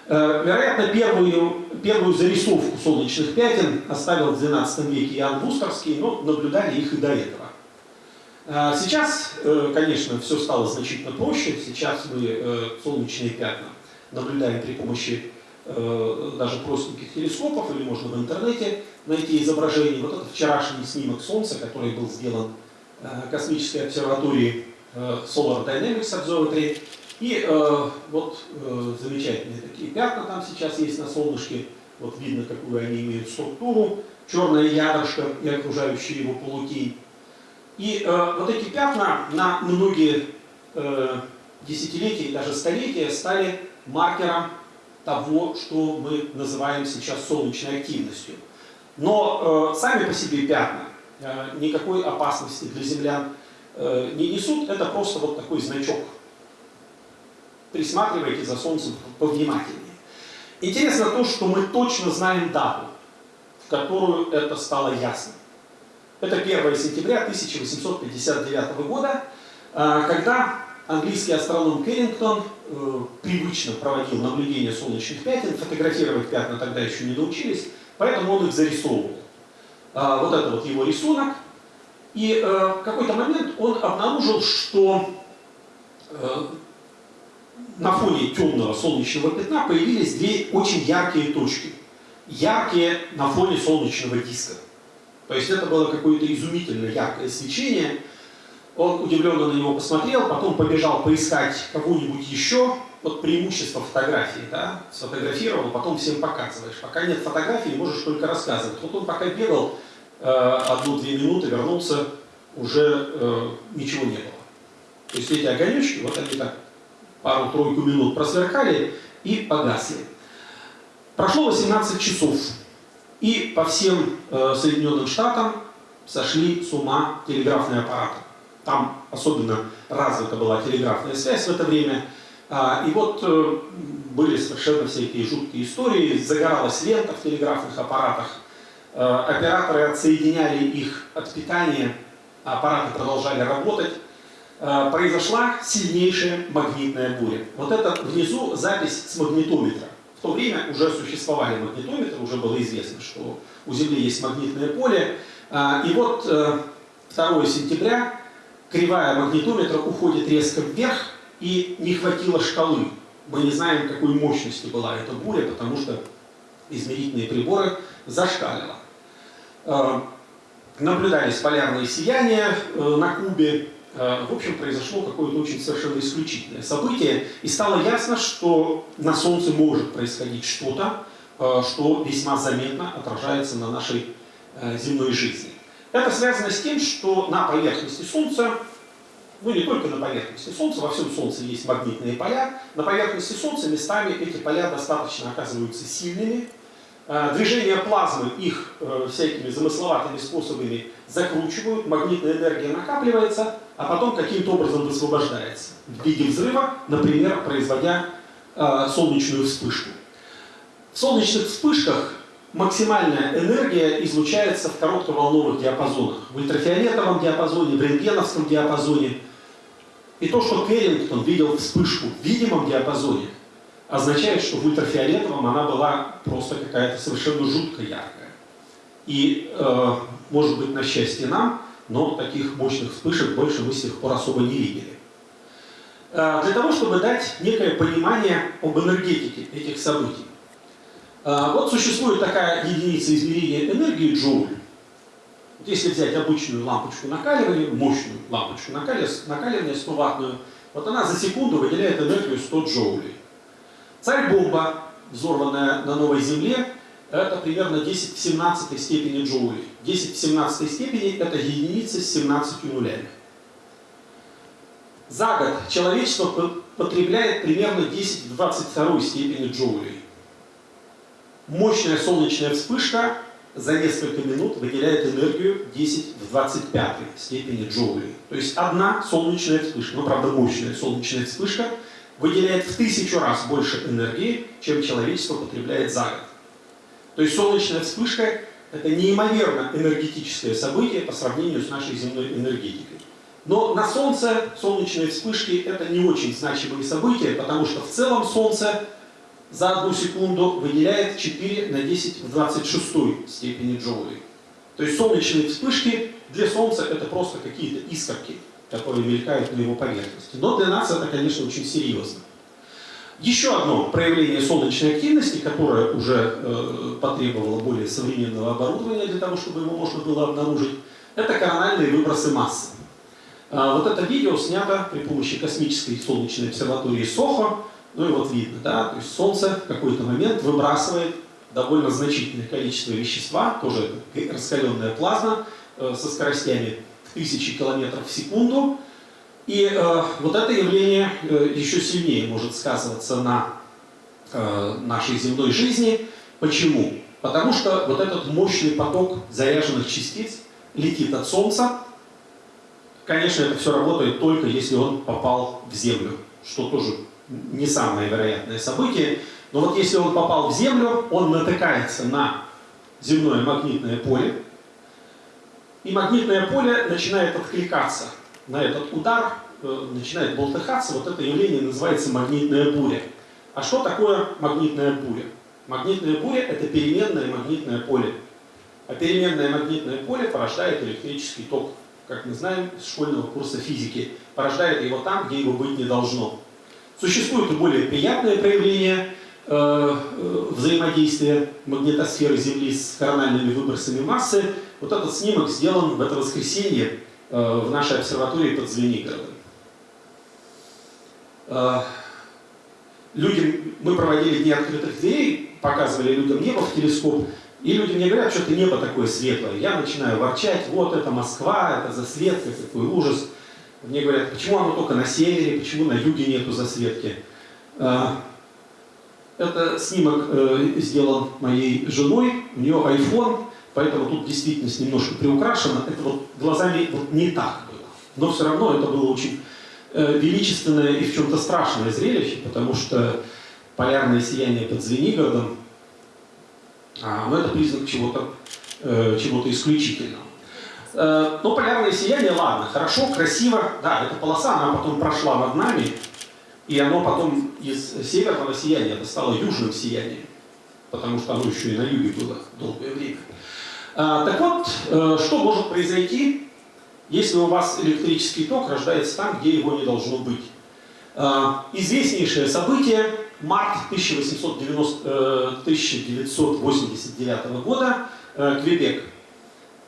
Э, вероятно, первую, первую зарисовку солнечных пятен оставил в XII веке Иоанн Вустерский, но наблюдали их и до этого. Э, сейчас, конечно, все стало значительно проще. Сейчас мы солнечные пятна наблюдаем при помощи э, даже простеньких телескопов, или можно в интернете найти изображение. Вот это вчерашний снимок Солнца, который был сделан э, космической обсерваторией э, Solar Dynamics Observatory. И э, вот э, замечательные такие пятна там сейчас есть на солнышке. Вот видно, какую они имеют структуру. Черное ядрышко и окружающий его полутень. И э, вот эти пятна на многие э, десятилетия и даже столетия стали маркером того, что мы называем сейчас солнечной активностью. Но э, сами по себе пятна э, никакой опасности для землян э, не несут, это просто вот такой значок. Присматривайте за Солнцем повнимательнее. Интересно то, что мы точно знаем дату, в которую это стало ясно. Это 1 сентября 1859 года, э, когда английский астроном Кэррингтон э, привычно проводил наблюдение солнечных пятен, фотографировать пятна тогда еще не научились, поэтому он их зарисовывал. А, вот это вот его рисунок. И э, в какой-то момент он обнаружил, что э, на фоне темного солнечного пятна появились две очень яркие точки. Яркие на фоне солнечного диска. То есть это было какое-то изумительно яркое свечение, он удивленно на него посмотрел, потом побежал поискать кого-нибудь еще. Вот преимущество фотографии, да, сфотографировал, потом всем показываешь. Пока нет фотографии, можешь только рассказывать. Вот он пока бегал э, одну-две минуты, вернулся, уже э, ничего не было. То есть эти огонечки, вот они так пару-тройку минут просверкали и погасли. Прошло 18 часов, и по всем э, Соединенным Штатам сошли с ума телеграфные аппараты. Там особенно развита была телеграфная связь в это время. А, и вот э, были совершенно всякие жуткие истории. Загоралась лента в телеграфных аппаратах. Э, операторы отсоединяли их от питания, а аппараты продолжали работать. Э, произошла сильнейшая магнитная буря. Вот это внизу запись с магнитометра. В то время уже существовали магнитометры, уже было известно, что у Земли есть магнитное поле. А, и вот 2 сентября кривая магнитометра уходит резко вверх, и не хватило шкалы. Мы не знаем, какой мощности была эта буря, потому что измерительные приборы зашкалило. Э, наблюдались полярные сияния э, на Кубе. Э, в общем, произошло какое-то очень совершенно исключительное событие. И стало ясно, что на Солнце может происходить что-то, что весьма заметно отражается на нашей земной жизни. Это связано с тем, что на поверхности Солнца, ну не только на поверхности Солнца, во всем Солнце есть магнитные поля, на поверхности Солнца местами эти поля достаточно оказываются сильными, э, Движение плазмы их э, всякими замысловатыми способами закручивают, магнитная энергия накапливается, а потом каким-то образом высвобождается в виде взрыва, например, производя э, солнечную вспышку. В солнечных вспышках максимальная энергия излучается в коротковолновых диапазонах. В ультрафиолетовом диапазоне, в рентгеновском диапазоне. И то, что Кэррингтон видел вспышку в видимом диапазоне, означает, что в ультрафиолетовом она была просто какая-то совершенно жутко яркая. И, э, может быть, на счастье нам, но таких мощных вспышек больше мы с тех пор особо не видели. Э, для того, чтобы дать некое понимание об энергетике этих событий. А, вот существует такая единица измерения энергии джоуль. Если взять обычную лампочку накаливания, мощную лампочку накаливания 100 ваттную, вот она за секунду выделяет энергию 100 джоулей. Царь-бомба, взорванная на новой земле, это примерно 10 в 17 степени джоулей. 10 в 17 степени это единица с 17 нулями. За год человечество потребляет примерно 10 в 22 степени джоулей мощная солнечная вспышка за несколько минут выделяет энергию 10 в 25 степени джоулей. То есть одна солнечная вспышка, ну правда мощная солнечная вспышка, выделяет в тысячу раз больше энергии, чем человечество потребляет за год. То есть солнечная вспышка – это неимоверно энергетическое событие по сравнению с нашей земной энергетикой. Но на Солнце солнечные вспышки – это не очень значимые события, потому что в целом Солнце за одну секунду выделяет 4 на 10 в 26 степени джоулей. То есть солнечные вспышки для Солнца это просто какие-то искорки, которые мелькают на его поверхности. Но для нас это, конечно, очень серьезно. Еще одно проявление солнечной активности, которое уже э, потребовало более современного оборудования для того, чтобы его можно было обнаружить, это корональные выбросы массы. Э, вот это видео снято при помощи космической солнечной обсерватории СОХО ну и вот видно, да, то есть Солнце в какой-то момент выбрасывает довольно значительное количество вещества, тоже раскаленная плазма э, со скоростями тысячи километров в секунду. И э, вот это явление э, еще сильнее может сказываться на э, нашей земной жизни. Почему? Потому что вот этот мощный поток заряженных частиц летит от Солнца. Конечно, это все работает только если он попал в Землю, что тоже не самое вероятное событие. Но вот если он попал в Землю, он натыкается на земное магнитное поле, и магнитное поле начинает откликаться на этот удар, э, начинает болтыхаться. Вот это явление называется магнитная буря. А что такое магнитная буря? Магнитная буря – это переменное магнитное поле. А переменное магнитное поле порождает электрический ток. Как мы знаем из школьного курса физики, порождает его там, где его быть не должно. Существуют и более приятные проявления э, э, взаимодействия магнитосферы Земли с корональными выбросами массы. Вот этот снимок сделан в это воскресенье в нашей обсерватории под Звенигородом. Э, людям, мы проводили дни открытых дверей, показывали людям небо в телескоп, и люди мне говорят, что это небо такое светлое. Я начинаю ворчать, вот это Москва, это засветка, какой ужас. Мне говорят, почему оно только на севере, почему на юге нету засветки. А, это снимок э, сделан моей женой, у нее iPhone, поэтому тут действительность немножко приукрашена. Это вот глазами вот не так было. Но все равно это было очень э, величественное и в чем-то страшное зрелище, потому что полярное сияние под Звенигородом, а, ну, это признак чего-то э, чего исключительного. Э, но полярное сияние, ладно, хорошо, красиво. Да, эта полоса, она потом прошла над нами, и оно потом из северного сияния это стало южным сиянием, потому что оно еще и на юге было долгое время. А, так вот, э, что может произойти, если у вас электрический ток рождается там, где его не должно быть? А, известнейшее событие, март 1890, 1989 года, э, Квебек,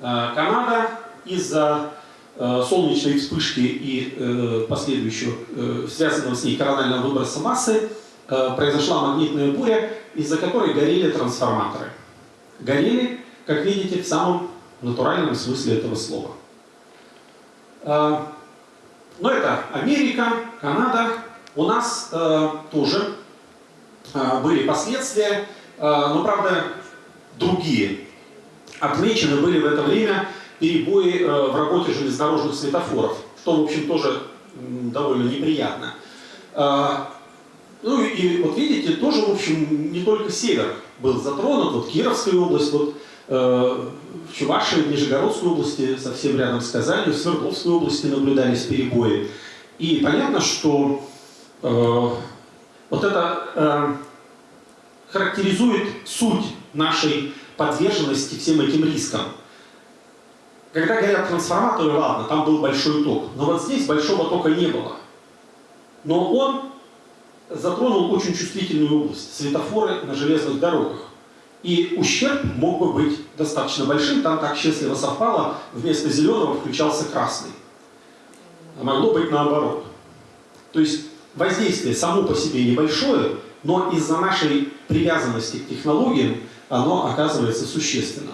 Э, Канада из-за э, солнечной вспышки и э, последующего, связанного с ней коронального выброса массы, произошла магнитная буря, из-за которой горели трансформаторы. Горели, как видите, в самом натуральном смысле этого слова. Но это Америка, Канада. У нас тоже были последствия, но, правда, другие отмечены были в это время перебои э, в работе железнодорожных светофоров, что, в общем, тоже довольно неприятно. А, ну и вот видите, тоже, в общем, не только север был затронут, вот Кировская область, вот э, в Чувашии, в Нижегородской области, совсем рядом с Казанью, в Свердловской области наблюдались перебои. И понятно, что э, вот это э, характеризует суть нашей подверженности всем этим рискам. Когда говорят трансформаторы, ладно, там был большой ток, но вот здесь большого тока не было. Но он затронул очень чувствительную область, светофоры на железных дорогах. И ущерб мог бы быть достаточно большим, там так счастливо совпало, вместо зеленого включался красный. А могло быть наоборот. То есть воздействие само по себе небольшое, но из-за нашей привязанности к технологиям оно оказывается существенным.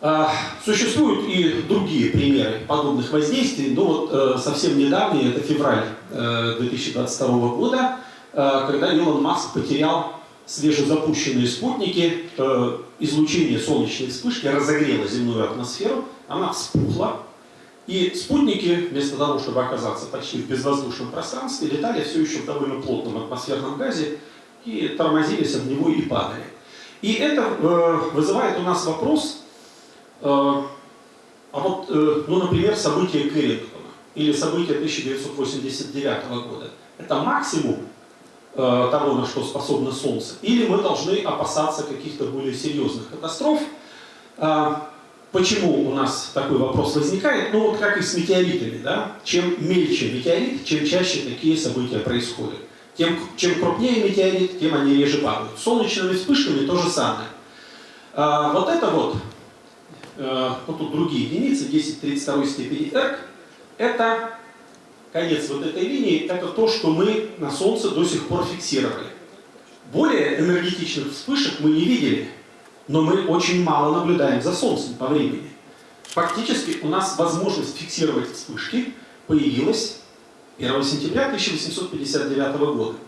А, существуют и другие примеры подобных воздействий, но вот э, совсем недавние, это февраль 2022 э, года, э, когда Илон Маск потерял свежезапущенные спутники, излучение солнечной вспышки разогрело земную атмосферу, она вспухла, и спутники, вместо того, чтобы оказаться почти в безвоздушном пространстве, летали все еще в довольно плотном атмосферном газе и тормозились об него и падали. И это э, вызывает у нас вопрос, э, а вот, э, ну, например, события Кэррингтона или события 1989 года. Это максимум э, того, на что способно Солнце? Или мы должны опасаться каких-то более серьезных катастроф? Э, почему у нас такой вопрос возникает? Ну вот как и с метеоритами, да? Чем мельче метеорит, чем чаще такие события происходят. Тем, чем крупнее метеорит, тем они реже падают. Солнечными вспышками то же самое. А, вот это вот, а, вот тут другие единицы, 10 32 степени R, это конец вот этой линии, это то, что мы на Солнце до сих пор фиксировали. Более энергетичных вспышек мы не видели, но мы очень мало наблюдаем за Солнцем по времени. фактически у нас возможность фиксировать вспышки появилась 1 сентября 1859 года.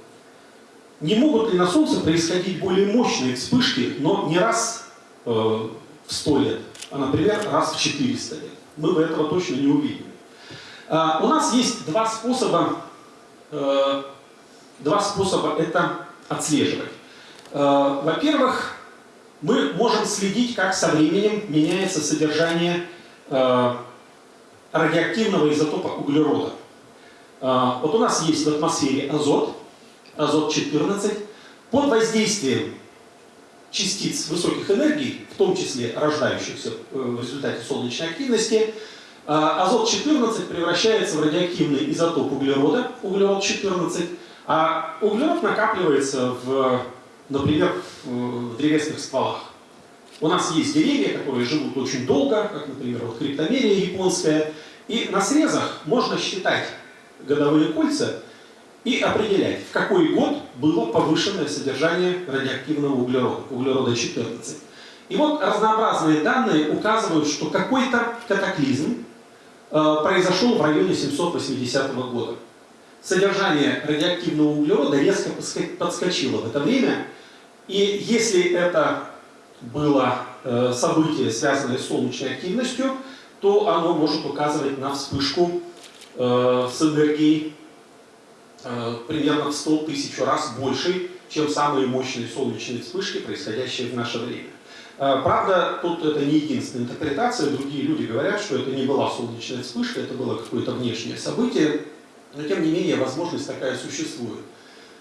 Не могут ли на Солнце происходить более мощные вспышки, но не раз э, в 100 лет, а, например, раз в 400 лет? Мы бы этого точно не увидели. Э, у нас есть два способа, э, два способа это отслеживать. Э, Во-первых, мы можем следить, как со временем меняется содержание э, радиоактивного изотопа углерода. А, вот у нас есть в атмосфере азот, азот-14. Под воздействием частиц высоких энергий, в том числе рождающихся в результате солнечной активности, а, азот-14 превращается в радиоактивный изотоп углерода, углерод-14, а углерод накапливается, в, например, в древесных стволах. У нас есть деревья, которые живут очень долго, как, например, вот криптомерия японская, и на срезах можно считать годовые кольца и определять, в какой год было повышенное содержание радиоактивного углерода, углерода 14. И вот разнообразные данные указывают, что какой-то катаклизм произошел в районе 780 года. Содержание радиоактивного углерода резко подскочило в это время, и если это было э, событие, связанное с солнечной активностью, то оно может указывать на вспышку э, с энергией э, примерно в 100 тысяч раз больше, чем самые мощные солнечные вспышки, происходящие в наше время. Э, правда, тут это не единственная интерпретация, другие люди говорят, что это не была солнечная вспышка, это было какое-то внешнее событие, но тем не менее возможность такая существует.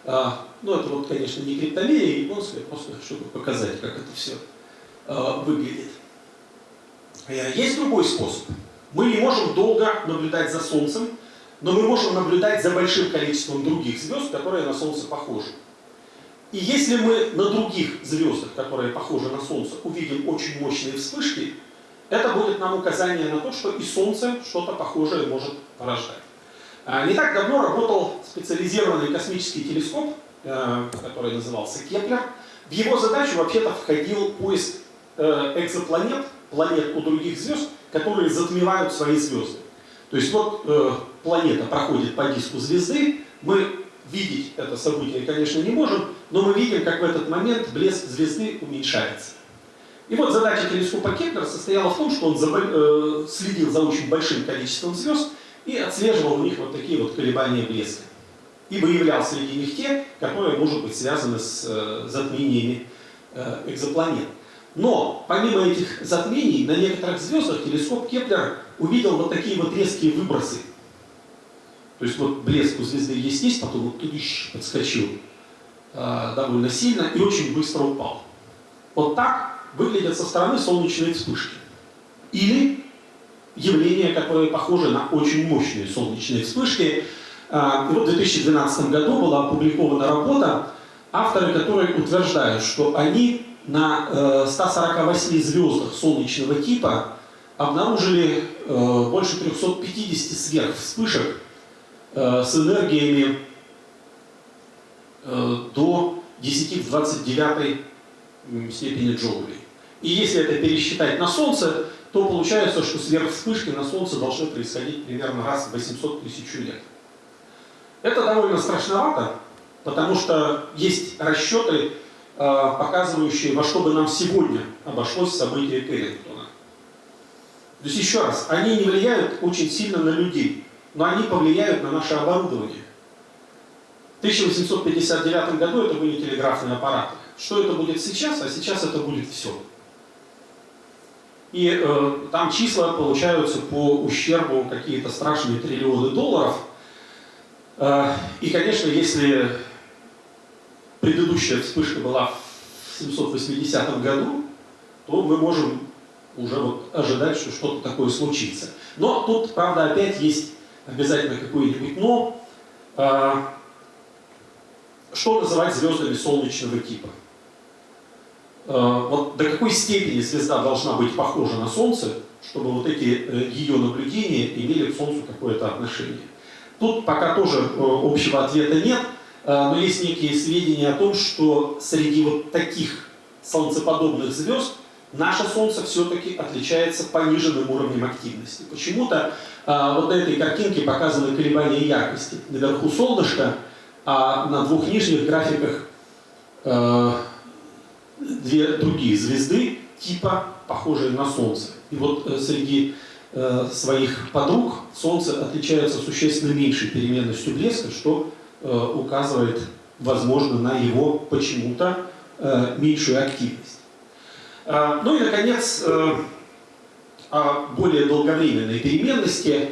Э, ну, это вот, конечно, не криптомерия японская, просто чтобы показать, как это все э, выглядит. Есть другой способ. Мы не можем долго наблюдать за Солнцем, но мы можем наблюдать за большим количеством других звезд, которые на Солнце похожи. И если мы на других звездах, которые похожи на Солнце, увидим очень мощные вспышки, это будет нам указание на то, что и Солнце что-то похожее может порождать. А, не так давно работал специализированный космический телескоп, э, который назывался Кеплер. В его задачу вообще-то входил поиск э, экзопланет, планет у других звезд, которые затмевают свои звезды. То есть вот э, планета проходит по диску звезды, мы видеть это событие, конечно, не можем, но мы видим, как в этот момент блеск звезды уменьшается. И вот задача телескопа Кеплера состояла в том, что он э, следил за очень большим количеством звезд и отслеживал у них вот такие вот колебания блеска. И выявлял среди них те, которые, может быть, связаны с э, затмениями э, экзопланет. Но помимо этих затмений, на некоторых звездах телескоп Кеплер увидел вот такие вот резкие выбросы. То есть вот блеск у звезды есть есть, потом вот тудыщ подскочил э, довольно сильно и очень быстро упал. Вот так выглядят со стороны солнечные вспышки. Или явления, которые похожи на очень мощные солнечные вспышки. Э, и вот в 2012 году была опубликована работа, авторы которой утверждают, что они на 148 э, звездах солнечного типа обнаружили э, больше 350 сверхвспышек с энергиями до 10 в 29 степени джоулей. И если это пересчитать на Солнце, то получается, что сверхвспышки на Солнце должны происходить примерно раз в 800 тысяч лет. Это довольно страшновато, потому что есть расчеты, Э, показывающие, во что бы нам сегодня обошлось событие Кэррингтона. То есть еще раз, они не влияют очень сильно на людей, но они повлияют на наше оборудование. В 1859 году это были телеграфные аппараты. Что это будет сейчас? А сейчас это будет все. И э, там числа получаются по ущербу какие-то страшные триллионы долларов. Э, и, конечно, если предыдущая вспышка была в 780 году, то мы можем уже вот ожидать, что что-то такое случится. Но тут, правда, опять есть обязательно какое-нибудь «но». А, что называть звездами солнечного типа? А, вот до какой степени звезда должна быть похожа на Солнце, чтобы вот эти э, ее наблюдения имели к Солнцу какое-то отношение? Тут пока тоже э, общего ответа нет, Э, но есть некие сведения о том, что среди вот таких солнцеподобных звезд наше Солнце все-таки отличается пониженным уровнем активности. Почему-то э, вот на этой картинке показаны колебания яркости. Наверху солнышко, а на двух нижних графиках э, две другие звезды, типа похожие на Солнце. И вот э, среди э, своих подруг Солнце отличается существенно меньшей переменностью блеска, что э, указывает, возможно, на его почему-то э, меньшую активность. Э, ну и, наконец, э, о более долговременной переменности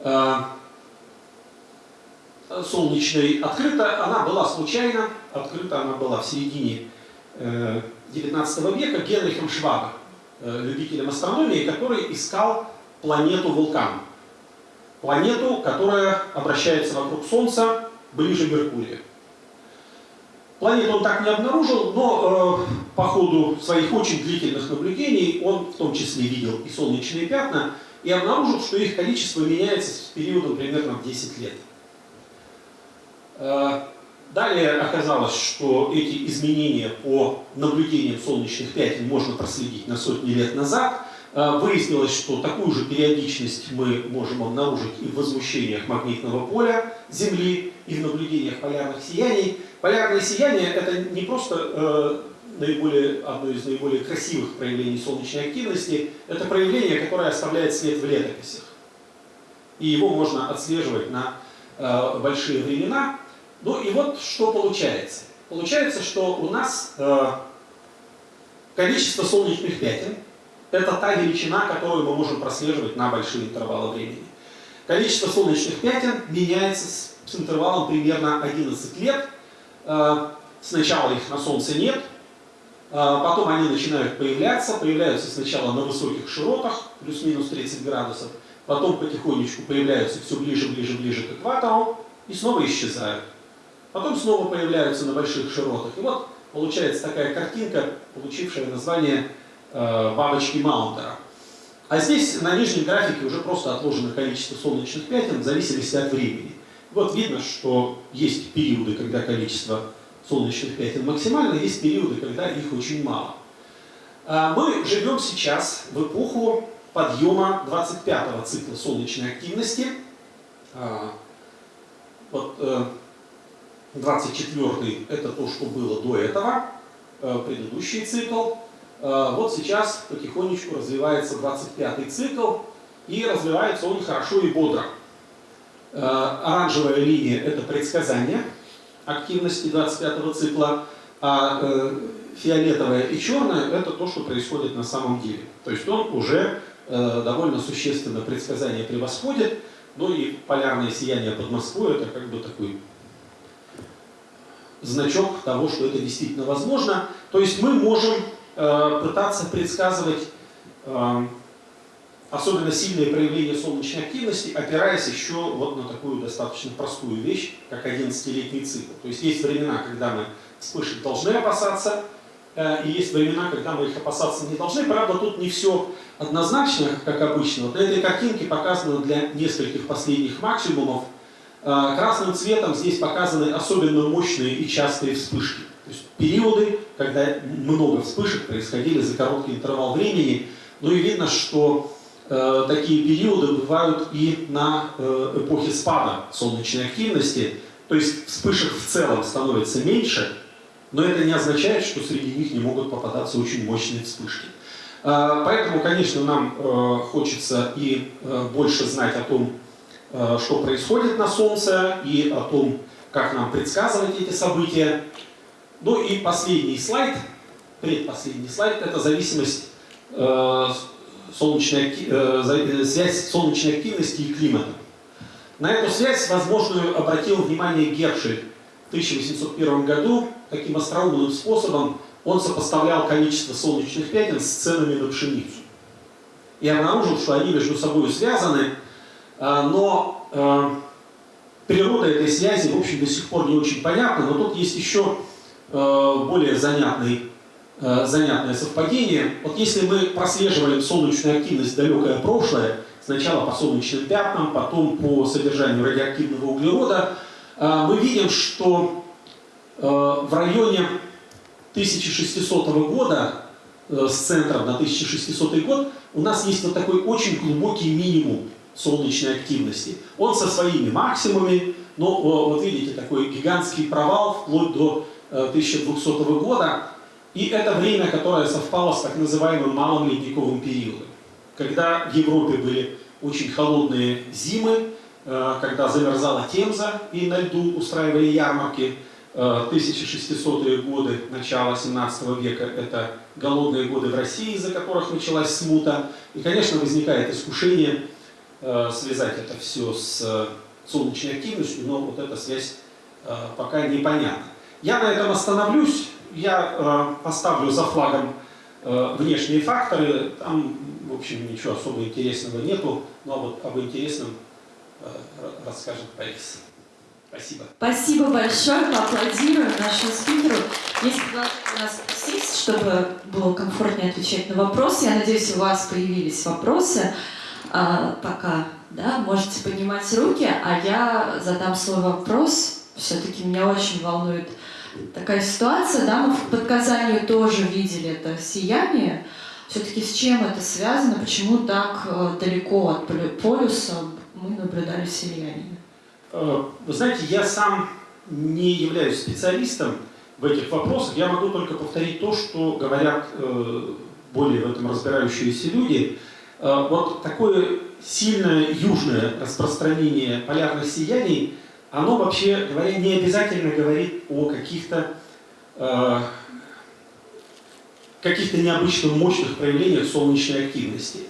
э, солнечной открыта, она была случайно, открыта она была в середине XIX века Генрихом Швабом, любителем астрономии, который искал планету вулкан. Планету, которая обращается вокруг Солнца ближе к Меркурию. Планету он так не обнаружил, но э, по ходу своих очень длительных наблюдений он в том числе видел и солнечные пятна, и обнаружил, что их количество меняется с периодом примерно в 10 лет. Э, далее оказалось, что эти изменения по наблюдениям солнечных пятен можно проследить на сотни лет назад. Э, выяснилось, что такую же периодичность мы можем обнаружить и в возмущениях магнитного поля Земли, и в наблюдениях полярных сияний. Полярное сияние – это не просто э, наиболее, одно из наиболее красивых проявлений солнечной активности, это проявление, которое оставляет след в летописях. И его можно отслеживать на э, большие времена. Ну и вот что получается. Получается, что у нас э, количество солнечных пятен – это та величина, которую мы можем прослеживать на большие интервалы времени. Количество солнечных пятен меняется с, с интервалом примерно 11 лет – сначала их на Солнце нет, э, потом они начинают появляться, появляются сначала на высоких широтах, плюс-минус 30 градусов, потом потихонечку появляются все ближе, ближе, ближе к экватору и снова исчезают. Потом снова появляются на больших широтах. И вот получается такая картинка, получившая название э, бабочки Маунтера. А здесь на нижнем графике уже просто отложено количество солнечных пятен в зависимости от времени. Вот видно, что есть периоды, когда количество солнечных пятен максимально, есть периоды, когда их очень мало. А мы живем сейчас в эпоху подъема 25-го цикла солнечной активности. А, вот 24-й это то, что было до этого, э, предыдущий цикл. А, вот сейчас потихонечку развивается 25-й цикл, и развивается он хорошо и бодро. Э, оранжевая линия – это предсказание активности 25-го цикла, а э, фиолетовая и черная – это то, что происходит на самом деле. То есть он уже э, довольно существенно предсказание превосходит, ну и полярное сияние под Москвой – это как бы такой значок того, что это действительно возможно. То есть мы можем пытаться предсказывать особенно сильное проявление солнечной активности, опираясь еще вот на такую достаточно простую вещь, как 11-летний цикл. То есть есть времена, когда мы вспышек должны опасаться, э, и есть времена, когда мы их опасаться не должны. Правда, тут не все однозначно, как обычно. Вот на этой картинке показано для нескольких последних максимумов. Э, красным цветом здесь показаны особенно мощные и частые вспышки. То есть периоды, когда много вспышек происходили за короткий интервал времени. Ну и видно, что такие периоды бывают и на э, эпохе спада солнечной активности, то есть вспышек в целом становится меньше, но это не означает, что среди них не могут попадаться очень мощные вспышки. Э, поэтому, конечно, нам хочется и больше знать о том, что происходит на Солнце, и о том, как нам предсказывать эти события. Ну и последний слайд, предпоследний слайд, это зависимость солнечной, э, э, связь солнечной активности и климата. На эту связь возможную обратил внимание Гершель в 1801 году. Таким остроумным способом он сопоставлял количество солнечных пятен с ценами на пшеницу. И обнаружил, что они между собой связаны, э, но природа этой связи, в общем, до сих пор не очень понятна, но тут есть еще более занятный занятное совпадение. Вот если мы прослеживали солнечную активность далекое прошлое, сначала по солнечным пятнам, потом по содержанию радиоактивного углерода, э, мы видим, что э, в районе 1600 года э, с центром на 1600 год, у нас есть вот такой очень глубокий минимум солнечной активности. Он со своими максимумами, но вот видите, такой гигантский провал вплоть до 1200 года. И это время, которое совпало с так называемым малым ледниковым периодом. Когда в Европе были очень холодные зимы, э, когда замерзала Темза и на льду устраивали ярмарки, 1600-е э, годы, начало 17 века, это голодные годы в России, из-за которых началась смута. И, конечно, возникает искушение э, связать это все с солнечной активностью, но вот эта связь пока непонятна. Я на этом остановлюсь, я поставлю за флагом внешние факторы, там в общем, ничего особо интересного нету, но вот об интересном э, расскажет Борис. Спасибо. Спасибо большое, поаплодируем нашему спикеру. Есть предложение у нас сесть, чтобы было комфортнее отвечать на вопросы. Я надеюсь, у вас появились вопросы. А, пока, да, можете поднимать руки, а я задам свой вопрос. Все-таки меня очень волнует такая ситуация, да, мы в Подказанию тоже видели это сияние, все-таки с чем это связано? Почему так э, далеко от полюса мы наблюдали сияние? Э, вы знаете, я сам не являюсь специалистом в этих вопросах. Я могу только повторить то, что говорят э, более в этом разбирающиеся люди. Вот такое сильное южное распространение полярных сияний, оно вообще говоря не обязательно говорит о каких-то каких-то необычно мощных проявлениях солнечной активности.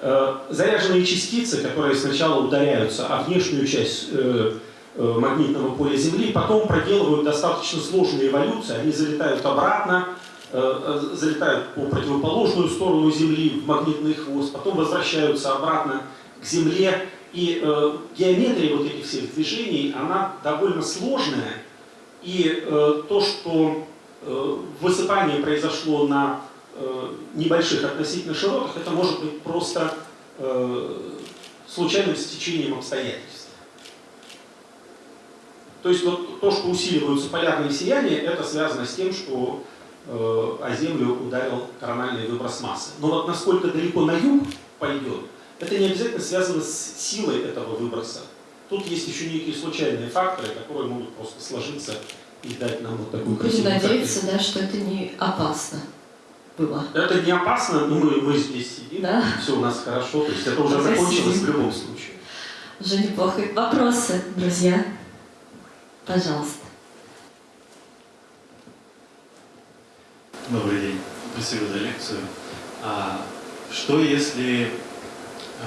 Э, заряженные частицы, которые сначала ударяются о внешнюю часть э, э, магнитного поля Земли, потом проделывают достаточно сложные эволюции, они залетают обратно, залетают по противоположную сторону Земли в магнитный хвост, потом возвращаются обратно к Земле. И геометрия вот этих всех движений, она довольно сложная. И то, что Э, высыпание произошло на э, небольших относительно широтах, это может быть просто э, случайным стечением обстоятельств. То есть вот то, что усиливаются полярные сияния, это связано с тем, что о Землю ударил корональный выброс массы. Но вот насколько далеко на юг пойдет, это не обязательно связано с силой этого выброса. Тут есть еще некие случайные факторы, которые могут просто сложиться и дать нам вот такую Будем надеяться, да, что это не опасно было. Это не опасно, но мы, мы здесь сидим, да. все у нас хорошо, то есть это уже Спасибо. закончилось в любом случае. Уже неплохо. Вопросы, друзья? Пожалуйста. Добрый день. Спасибо за лекцию. А что если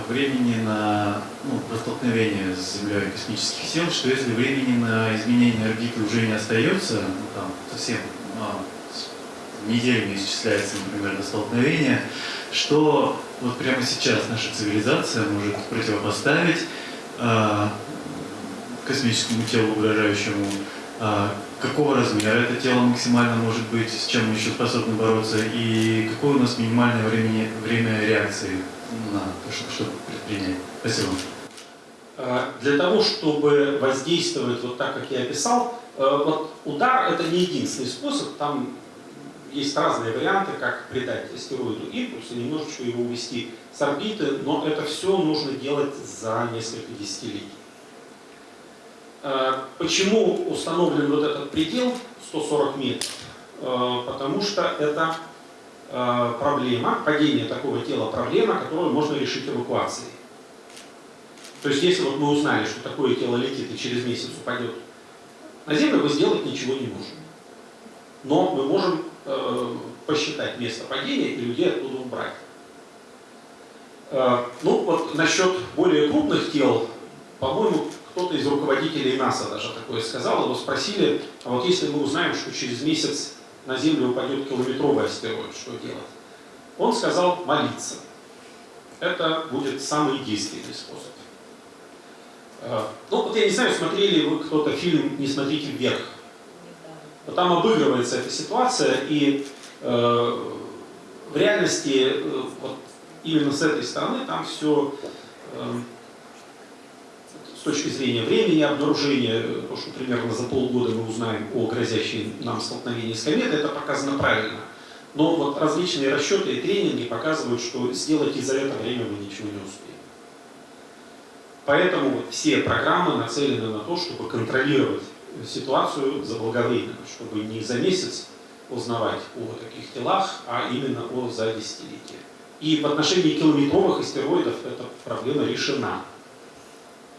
времени на ну, столкновение с Землей космических сил, что если времени на изменение орбиты уже не остается, ну, там совсем а, неделями исчисляется, например, до столкновения, что вот прямо сейчас наша цивилизация может противопоставить а, космическому телу, угрожающему, а, какого размера это тело максимально может быть, с чем мы еще способны бороться, и какое у нас минимальное время, время реакции на то, чтобы предпринять. Спасибо. А, для того, чтобы воздействовать вот так, как я описал, э, вот удар это не единственный способ, там есть разные варианты, как придать астероиду импульс и немножечко его увести с орбиты, но это все нужно делать за несколько десятилетий. А, почему установлен вот этот предел 140 метров? Э, потому что это Э, проблема, падение такого тела проблема, которую можно решить эвакуацией. То есть если вот мы узнали, что такое тело летит и через месяц упадет на Землю, мы сделать ничего не можем. Но мы можем э, посчитать место падения и людей оттуда убрать. Э, ну вот насчет более крупных тел, по-моему, кто-то из руководителей НАСА даже такое сказал, его спросили, а вот если мы узнаем, что через месяц на Землю упадет километровый астероид, что делать? Он сказал молиться. Это будет самый действенный способ. Э, ну, вот я не знаю, смотрели вы кто-то фильм «Не смотрите вверх». Там обыгрывается эта ситуация, и э, в реальности э, вот, именно с этой стороны там все э, точки зрения времени обнаружения, то, что примерно за полгода мы узнаем о грозящей нам столкновении с кометой, это показано правильно. Но вот различные расчеты и тренинги показывают, что сделать и за это время мы ничего не успеем. Поэтому все программы нацелены на то, чтобы контролировать ситуацию заблаговременно, чтобы не за месяц узнавать о таких телах, а именно о за десятилетия. И в отношении километровых астероидов эта проблема решена.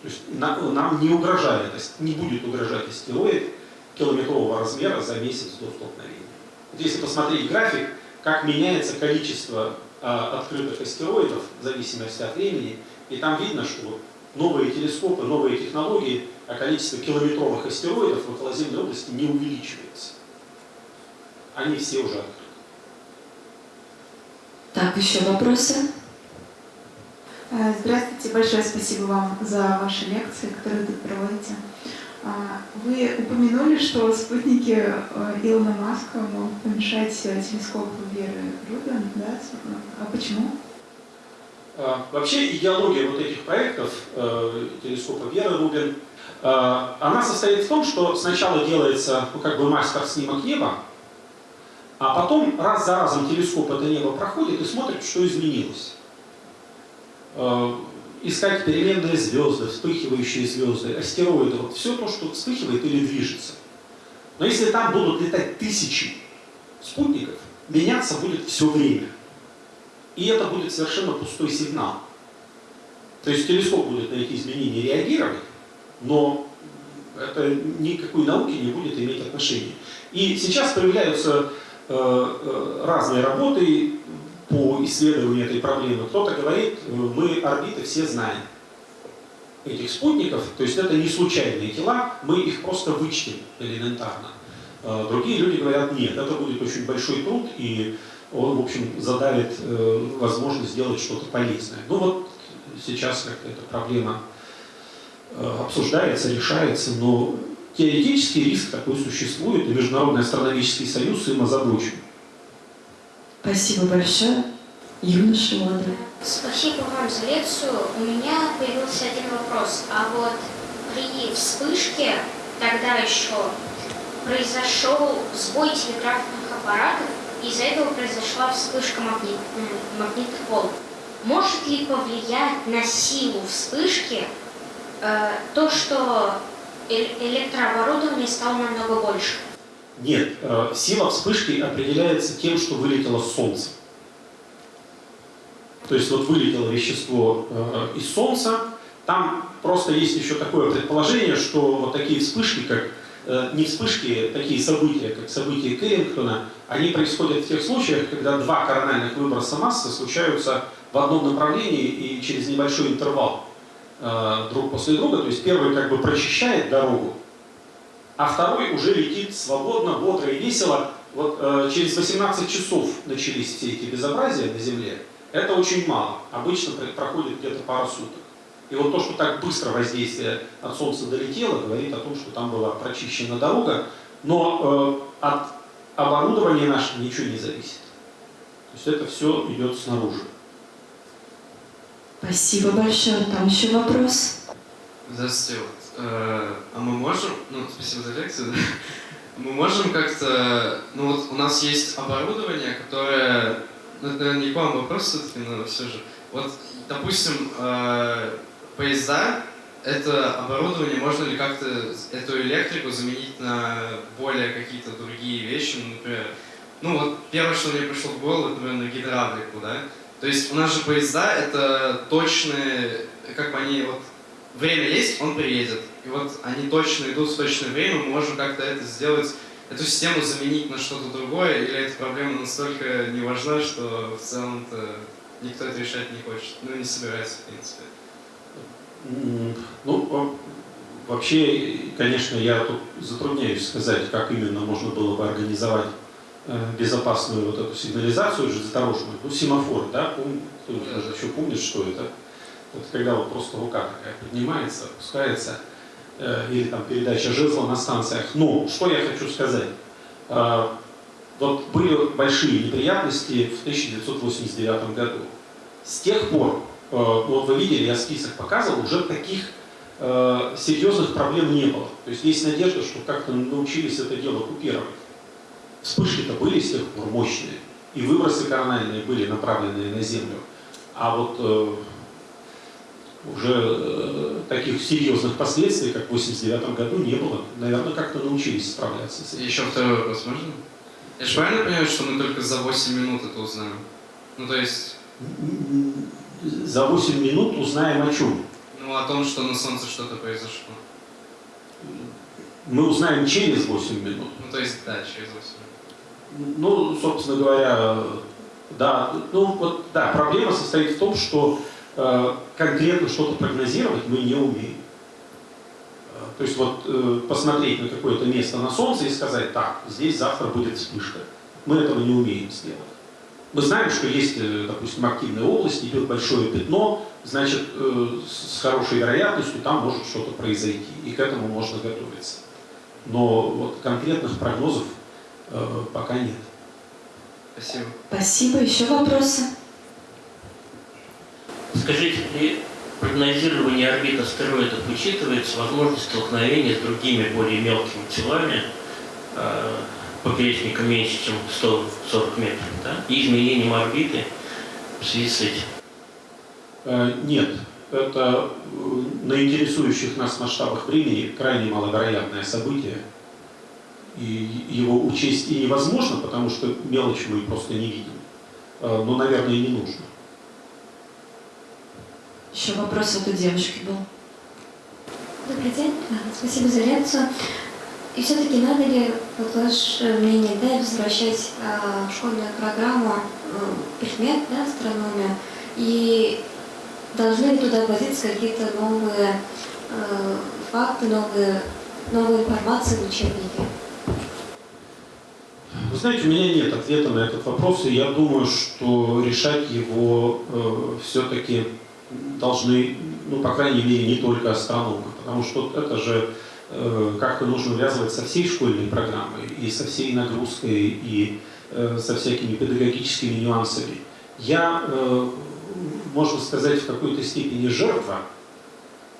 То есть нам не угрожает, не будет угрожать астероид километрового размера за месяц до столкновения. Вот если посмотреть график, как меняется количество а, открытых астероидов в зависимости от времени, и там видно, что новые телескопы, новые технологии, а количество километровых астероидов в околоземной области не увеличивается. Они все уже открыты. Так, еще вопросы? Э, здравствуйте, большое спасибо вам за ваши лекции, которые вы проводите. А, вы упомянули, что спутники э, Илона Маска могут помешать телескопу Веры Рубин, да? А почему? А, вообще идеология вот этих проектов э, телескопа Веры Рубин, она состоит в том, что сначала делается ну, как бы мастер снимок неба, а потом раз за разом телескоп это небо проходит и смотрит, что изменилось. Э, искать переменные звезды, вспыхивающие звезды, астероиды, вот все то, что вспыхивает или движется. Но если там будут летать тысячи спутников, меняться будет все время. И это будет совершенно пустой сигнал. То есть телескоп будет на эти изменения реагировать, но это никакой науки не будет иметь отношения. И сейчас появляются Э, э, разные работы по исследованию этой проблемы. Кто-то говорит, э, мы орбиты все знаем этих спутников, то есть это не случайные тела, мы их просто вычтем элементарно. Другие люди говорят, нет, это будет очень большой труд, и он, в общем, задавит возможность сделать что-то полезное. Ну вот сейчас как-то эта проблема обсуждается, решается, но Теоретический риск такой существует, и Международный астрономический союз им озабочен. Спасибо большое. Юлия Шимода. Спасибо вам за лекцию. У меня появился один вопрос. А вот при вспышке тогда еще произошел сбой телеграфных аппаратов, из-за этого произошла вспышка магнит, магнитных волн. Может ли повлиять на силу вспышки э, то, что электрооборудование стало намного больше? Нет, э, сила вспышки определяется тем, что вылетело Солнце. То есть вот вылетело вещество э, из Солнца, там просто есть еще такое предположение, что вот такие вспышки, как э, не вспышки, такие события, как события Кэррингтона, они происходят в тех случаях, когда два корональных выброса массы случаются в одном направлении и через небольшой интервал. Друг после друга, то есть первый как бы прочищает дорогу, а второй уже летит свободно, бодро и весело. Вот э, через 18 часов начались все эти безобразия на Земле. Это очень мало. Обычно проходит где-то пару суток. И вот то, что так быстро воздействие от Солнца долетело, говорит о том, что там была прочищена дорога, но э, от оборудования нашего ничего не зависит. То есть это все идет снаружи. Спасибо большое. Там еще вопрос. Здравствуйте. Э, а мы можем, ну, спасибо за лекцию, мы можем как-то, ну вот у нас есть оборудование, которое, ну, это, наверное, не к вам вопрос все-таки, но все же. Вот, допустим, э, поезда, это оборудование, можно ли как-то эту электрику заменить на более какие-то другие вещи, ну, например, ну вот первое, что мне пришло в голову, это, наверное, гидравлику, да? То есть у нас же поезда это точные, как бы они вот время есть, он приедет. И вот они точно идут в точное время, мы можем как-то это сделать, эту систему заменить на что-то другое, или эта проблема настолько не важна, что в целом-то никто это решать не хочет, ну не собирается, в принципе. Ну, вообще, конечно, я тут затрудняюсь сказать, как именно можно было бы организовать Э, безопасную вот эту сигнализацию железнодорожную, ну, семафор, да, Пом, кто-нибудь даже еще помнит, что это? Это когда вот просто рука такая поднимается, опускается, э, или там передача жезла на станциях. Но что я хочу сказать? Э, вот были большие неприятности в 1989 году. С тех пор, э, вот вы видели, я список показывал, уже таких серьезных проблем не было. То есть есть надежда, что как-то научились это дело купировать. Вспышки-то были с тех пор мощные. и выбросы корональные были направлены на Землю. А вот уже э, таких серьезных последствий, как в 89 году, не было. Наверное, как-то научились справляться с этим. Еще второй вопрос можно? Я же правильно понимаю, что мы только за 8 минут это узнаем? Ну, то есть, За 8 минут узнаем о чем. ну, о том, что на Солнце что-то произошло. Мы узнаем через 8 минут. Ну, то есть, да, через 8 минут. Ну, собственно говоря, да, ну вот, да, проблема состоит в том, что конкретно что-то прогнозировать мы не умеем. Э, То есть вот э, посмотреть на какое-то место на Солнце и сказать, так, здесь завтра будет вспышка. Мы этого не умеем сделать. Мы знаем, что есть, э, допустим, активная область, идет большое пятно, значит, э, с хорошей вероятностью там может что-то произойти, и к этому можно готовиться. Но вот конкретных прогнозов э, пока нет. Спасибо. Спасибо. Еще вопросы? Скажите, при прогнозировании орбит астероидов учитывается возможность столкновения с другими более мелкими телами, э, поперечником меньше, чем 140 метров, да? и изменением орбиты в связи с этим? Э, Нет, это э, на интересующих нас масштабах времени крайне маловероятное событие. И его учесть и невозможно, потому что мелочь мы просто не видим. Э, Но, наверное, и не нужно. Еще вопрос вот у девушки был. Добрый день, спасибо за лекцию. И все-таки надо ли, вот ваше мнение, да, возвращать а, в школьную программу м, предмет, да, астрономию, и должны ли туда вводиться какие-то новые э, факты, новые, новая информация в учебнике? Вы знаете, у меня нет ответа на этот вопрос, и я думаю, что решать его э, все-таки должны, ну, по крайней мере, не только астрономы, потому что это же э, как-то нужно увязывать со всей школьной программой, и со всей нагрузкой, и э, со всякими педагогическими нюансами. Я, э, можно сказать, в какой-то степени жертва,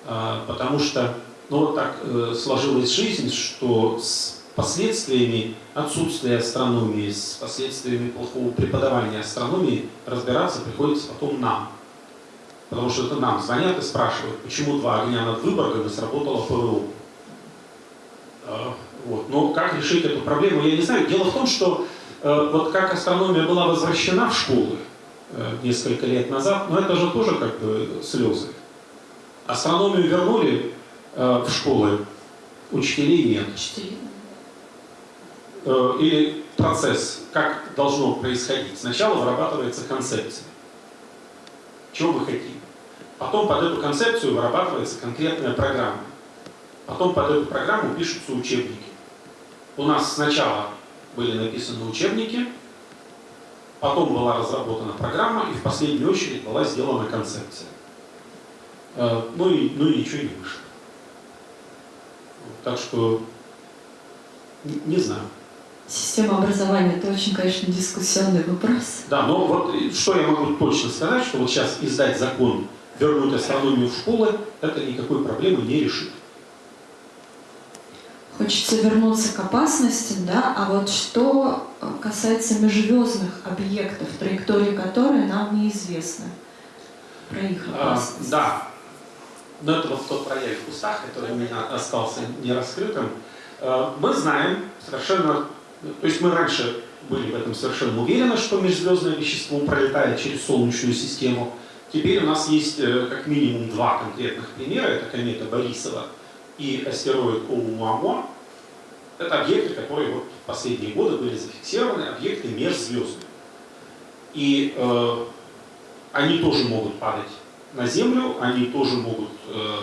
а, потому что, ну, вот так э, сложилась жизнь, что с последствиями отсутствия астрономии, с последствиями плохого преподавания астрономии разбираться приходится потом нам. Потому что это нам звонят и спрашивают, почему два огня над Выборгом и сработало ПВО. А, Вот. Но как решить эту проблему, я не знаю. Дело в том, что э, вот как астрономия была возвращена в школы э, несколько лет назад, но это же тоже как бы слезы. Астрономию вернули э, в школы, учителей нет. Учителей. Или процесс, как должно происходить. Сначала вырабатывается концепция. Чего мы хотим. Потом под эту концепцию вырабатывается конкретная программа. Потом под эту программу пишутся учебники. У нас сначала были написаны учебники, потом была разработана программа, и в последнюю очередь была сделана концепция. Э, Ну и, ну и ничего не вышло. Так что н- не знаю. Система образования – это очень, конечно, дискуссионный вопрос. Да, но вот э, что я могу точно сказать, что вот сейчас издать закон, вернуть астрономию в школы, это никакой проблемы не решит. Хочется вернуться к опасности, да, а вот что э, касается межзвездных объектов, траектории которые нам неизвестны, про их А, опасность. да, но это вот тот проект в кустах, который у меня остался нераскрытым. Э, Мы знаем совершенно, то есть мы раньше были в этом совершенно уверены, что межзвездное вещество пролетает через Солнечную систему. Теперь у нас есть э, как минимум два конкретных примера. Это комета Борисова и астероид Оumuamua. Это объекты, которые вот в последние годы были зафиксированы, объекты межзвездные. И э, они тоже могут падать на Землю, они тоже могут э,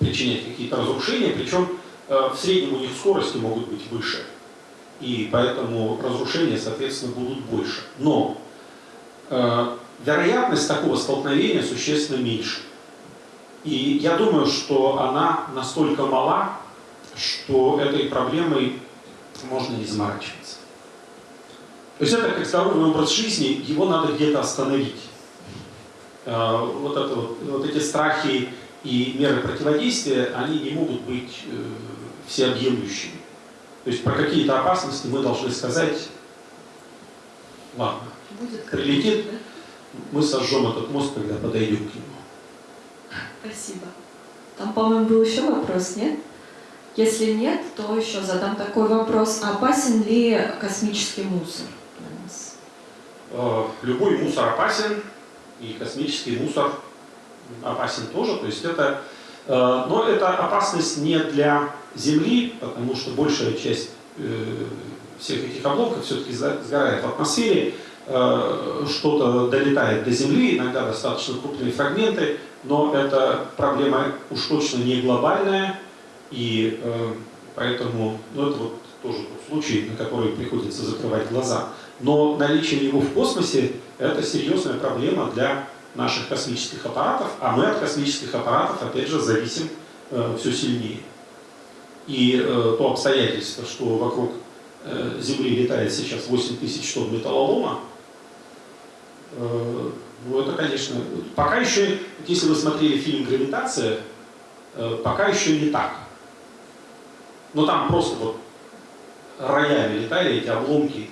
причинять какие-то разрушения, причем э, в среднем у них скорости могут быть выше. И поэтому разрушения, соответственно, будут больше. Но э, вероятность такого столкновения существенно меньше. И я думаю, что она настолько мала, что этой проблемой можно не заморачиваться. То есть это как здоровый образ жизни, его надо где-то остановить. Э, Вот, это вот, вот эти страхи и меры противодействия, они не могут быть э, всеобъемлющими. То есть про какие-то опасности мы должны сказать Ладно, Будет Прилетит? Мы сожжем этот мост, когда подойдем к нему. Спасибо. Там, по-моему, был еще вопрос, нет? Если нет, то еще задам такой вопрос. Опасен ли космический мусор для нас? Э, Любой мусор опасен, и космический мусор опасен тоже. То есть это, э, но это опасность не для Земли, потому что большая часть э, всех этих обломков все-таки сгорает в атмосфере. Э, Что-то долетает до Земли, иногда достаточно крупные фрагменты, но эта проблема уж точно не глобальная, и э, поэтому ну, это вот тоже тот случай, на который приходится закрывать глаза. Но наличие его в космосе – это серьезная проблема для наших космических аппаратов, а мы от космических аппаратов, опять же, зависим э, все сильнее. И э, то обстоятельство, что вокруг э, Земли летает сейчас 8 тысяч тонн металлолома, ну это, конечно, пока еще, если вы смотрели фильм «Гравитация», э, пока еще не так. Но там просто вот роями летали эти обломки,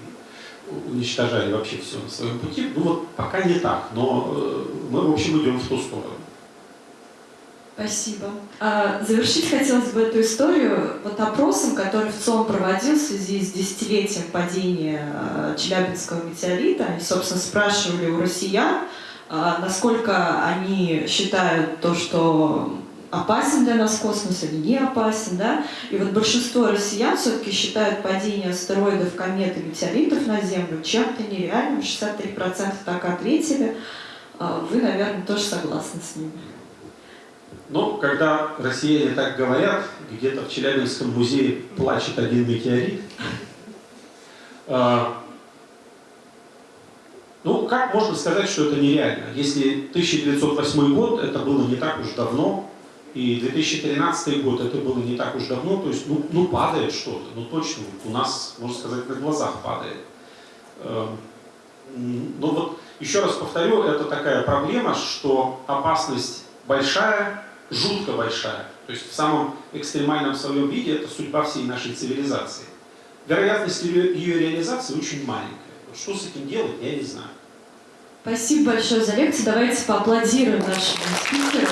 уничтожали вообще все на своем пути. Ну вот пока не так, но э, мы, в общем, идем в ту сторону. Спасибо. А, завершить хотелось бы эту историю вот опросом, который в ЦОМ проводил в связи с десятилетием падения а, Челябинского метеорита. Они, собственно, спрашивали у россиян, а, насколько они считают то, что опасен для нас космос или не опасен, да? И вот большинство россиян все-таки считают падение астероидов, комет и метеоритов на Землю чем-то нереальным. 63% так ответили. Вы, наверное, тоже согласны с ними. Но когда россияне так говорят, где-то в Челябинском музее плачет один метеорит. А, Ну, как можно сказать, что это нереально? Если 1908 год, это было не так уж давно, и 2013 год, это было не так уж давно, то есть, ну, ну падает что-то, ну точно, у нас, можно сказать, на глазах падает. Эм, Ну вот, еще раз повторю, это такая проблема, что опасность большая, жутко большая. То есть в самом экстремальном своем виде это судьба всей нашей цивилизации. Вероятность ее, ее реализации очень маленькая. Что с этим делать, я не знаю. Спасибо большое за лекцию. Давайте поаплодируем нашему спикеру.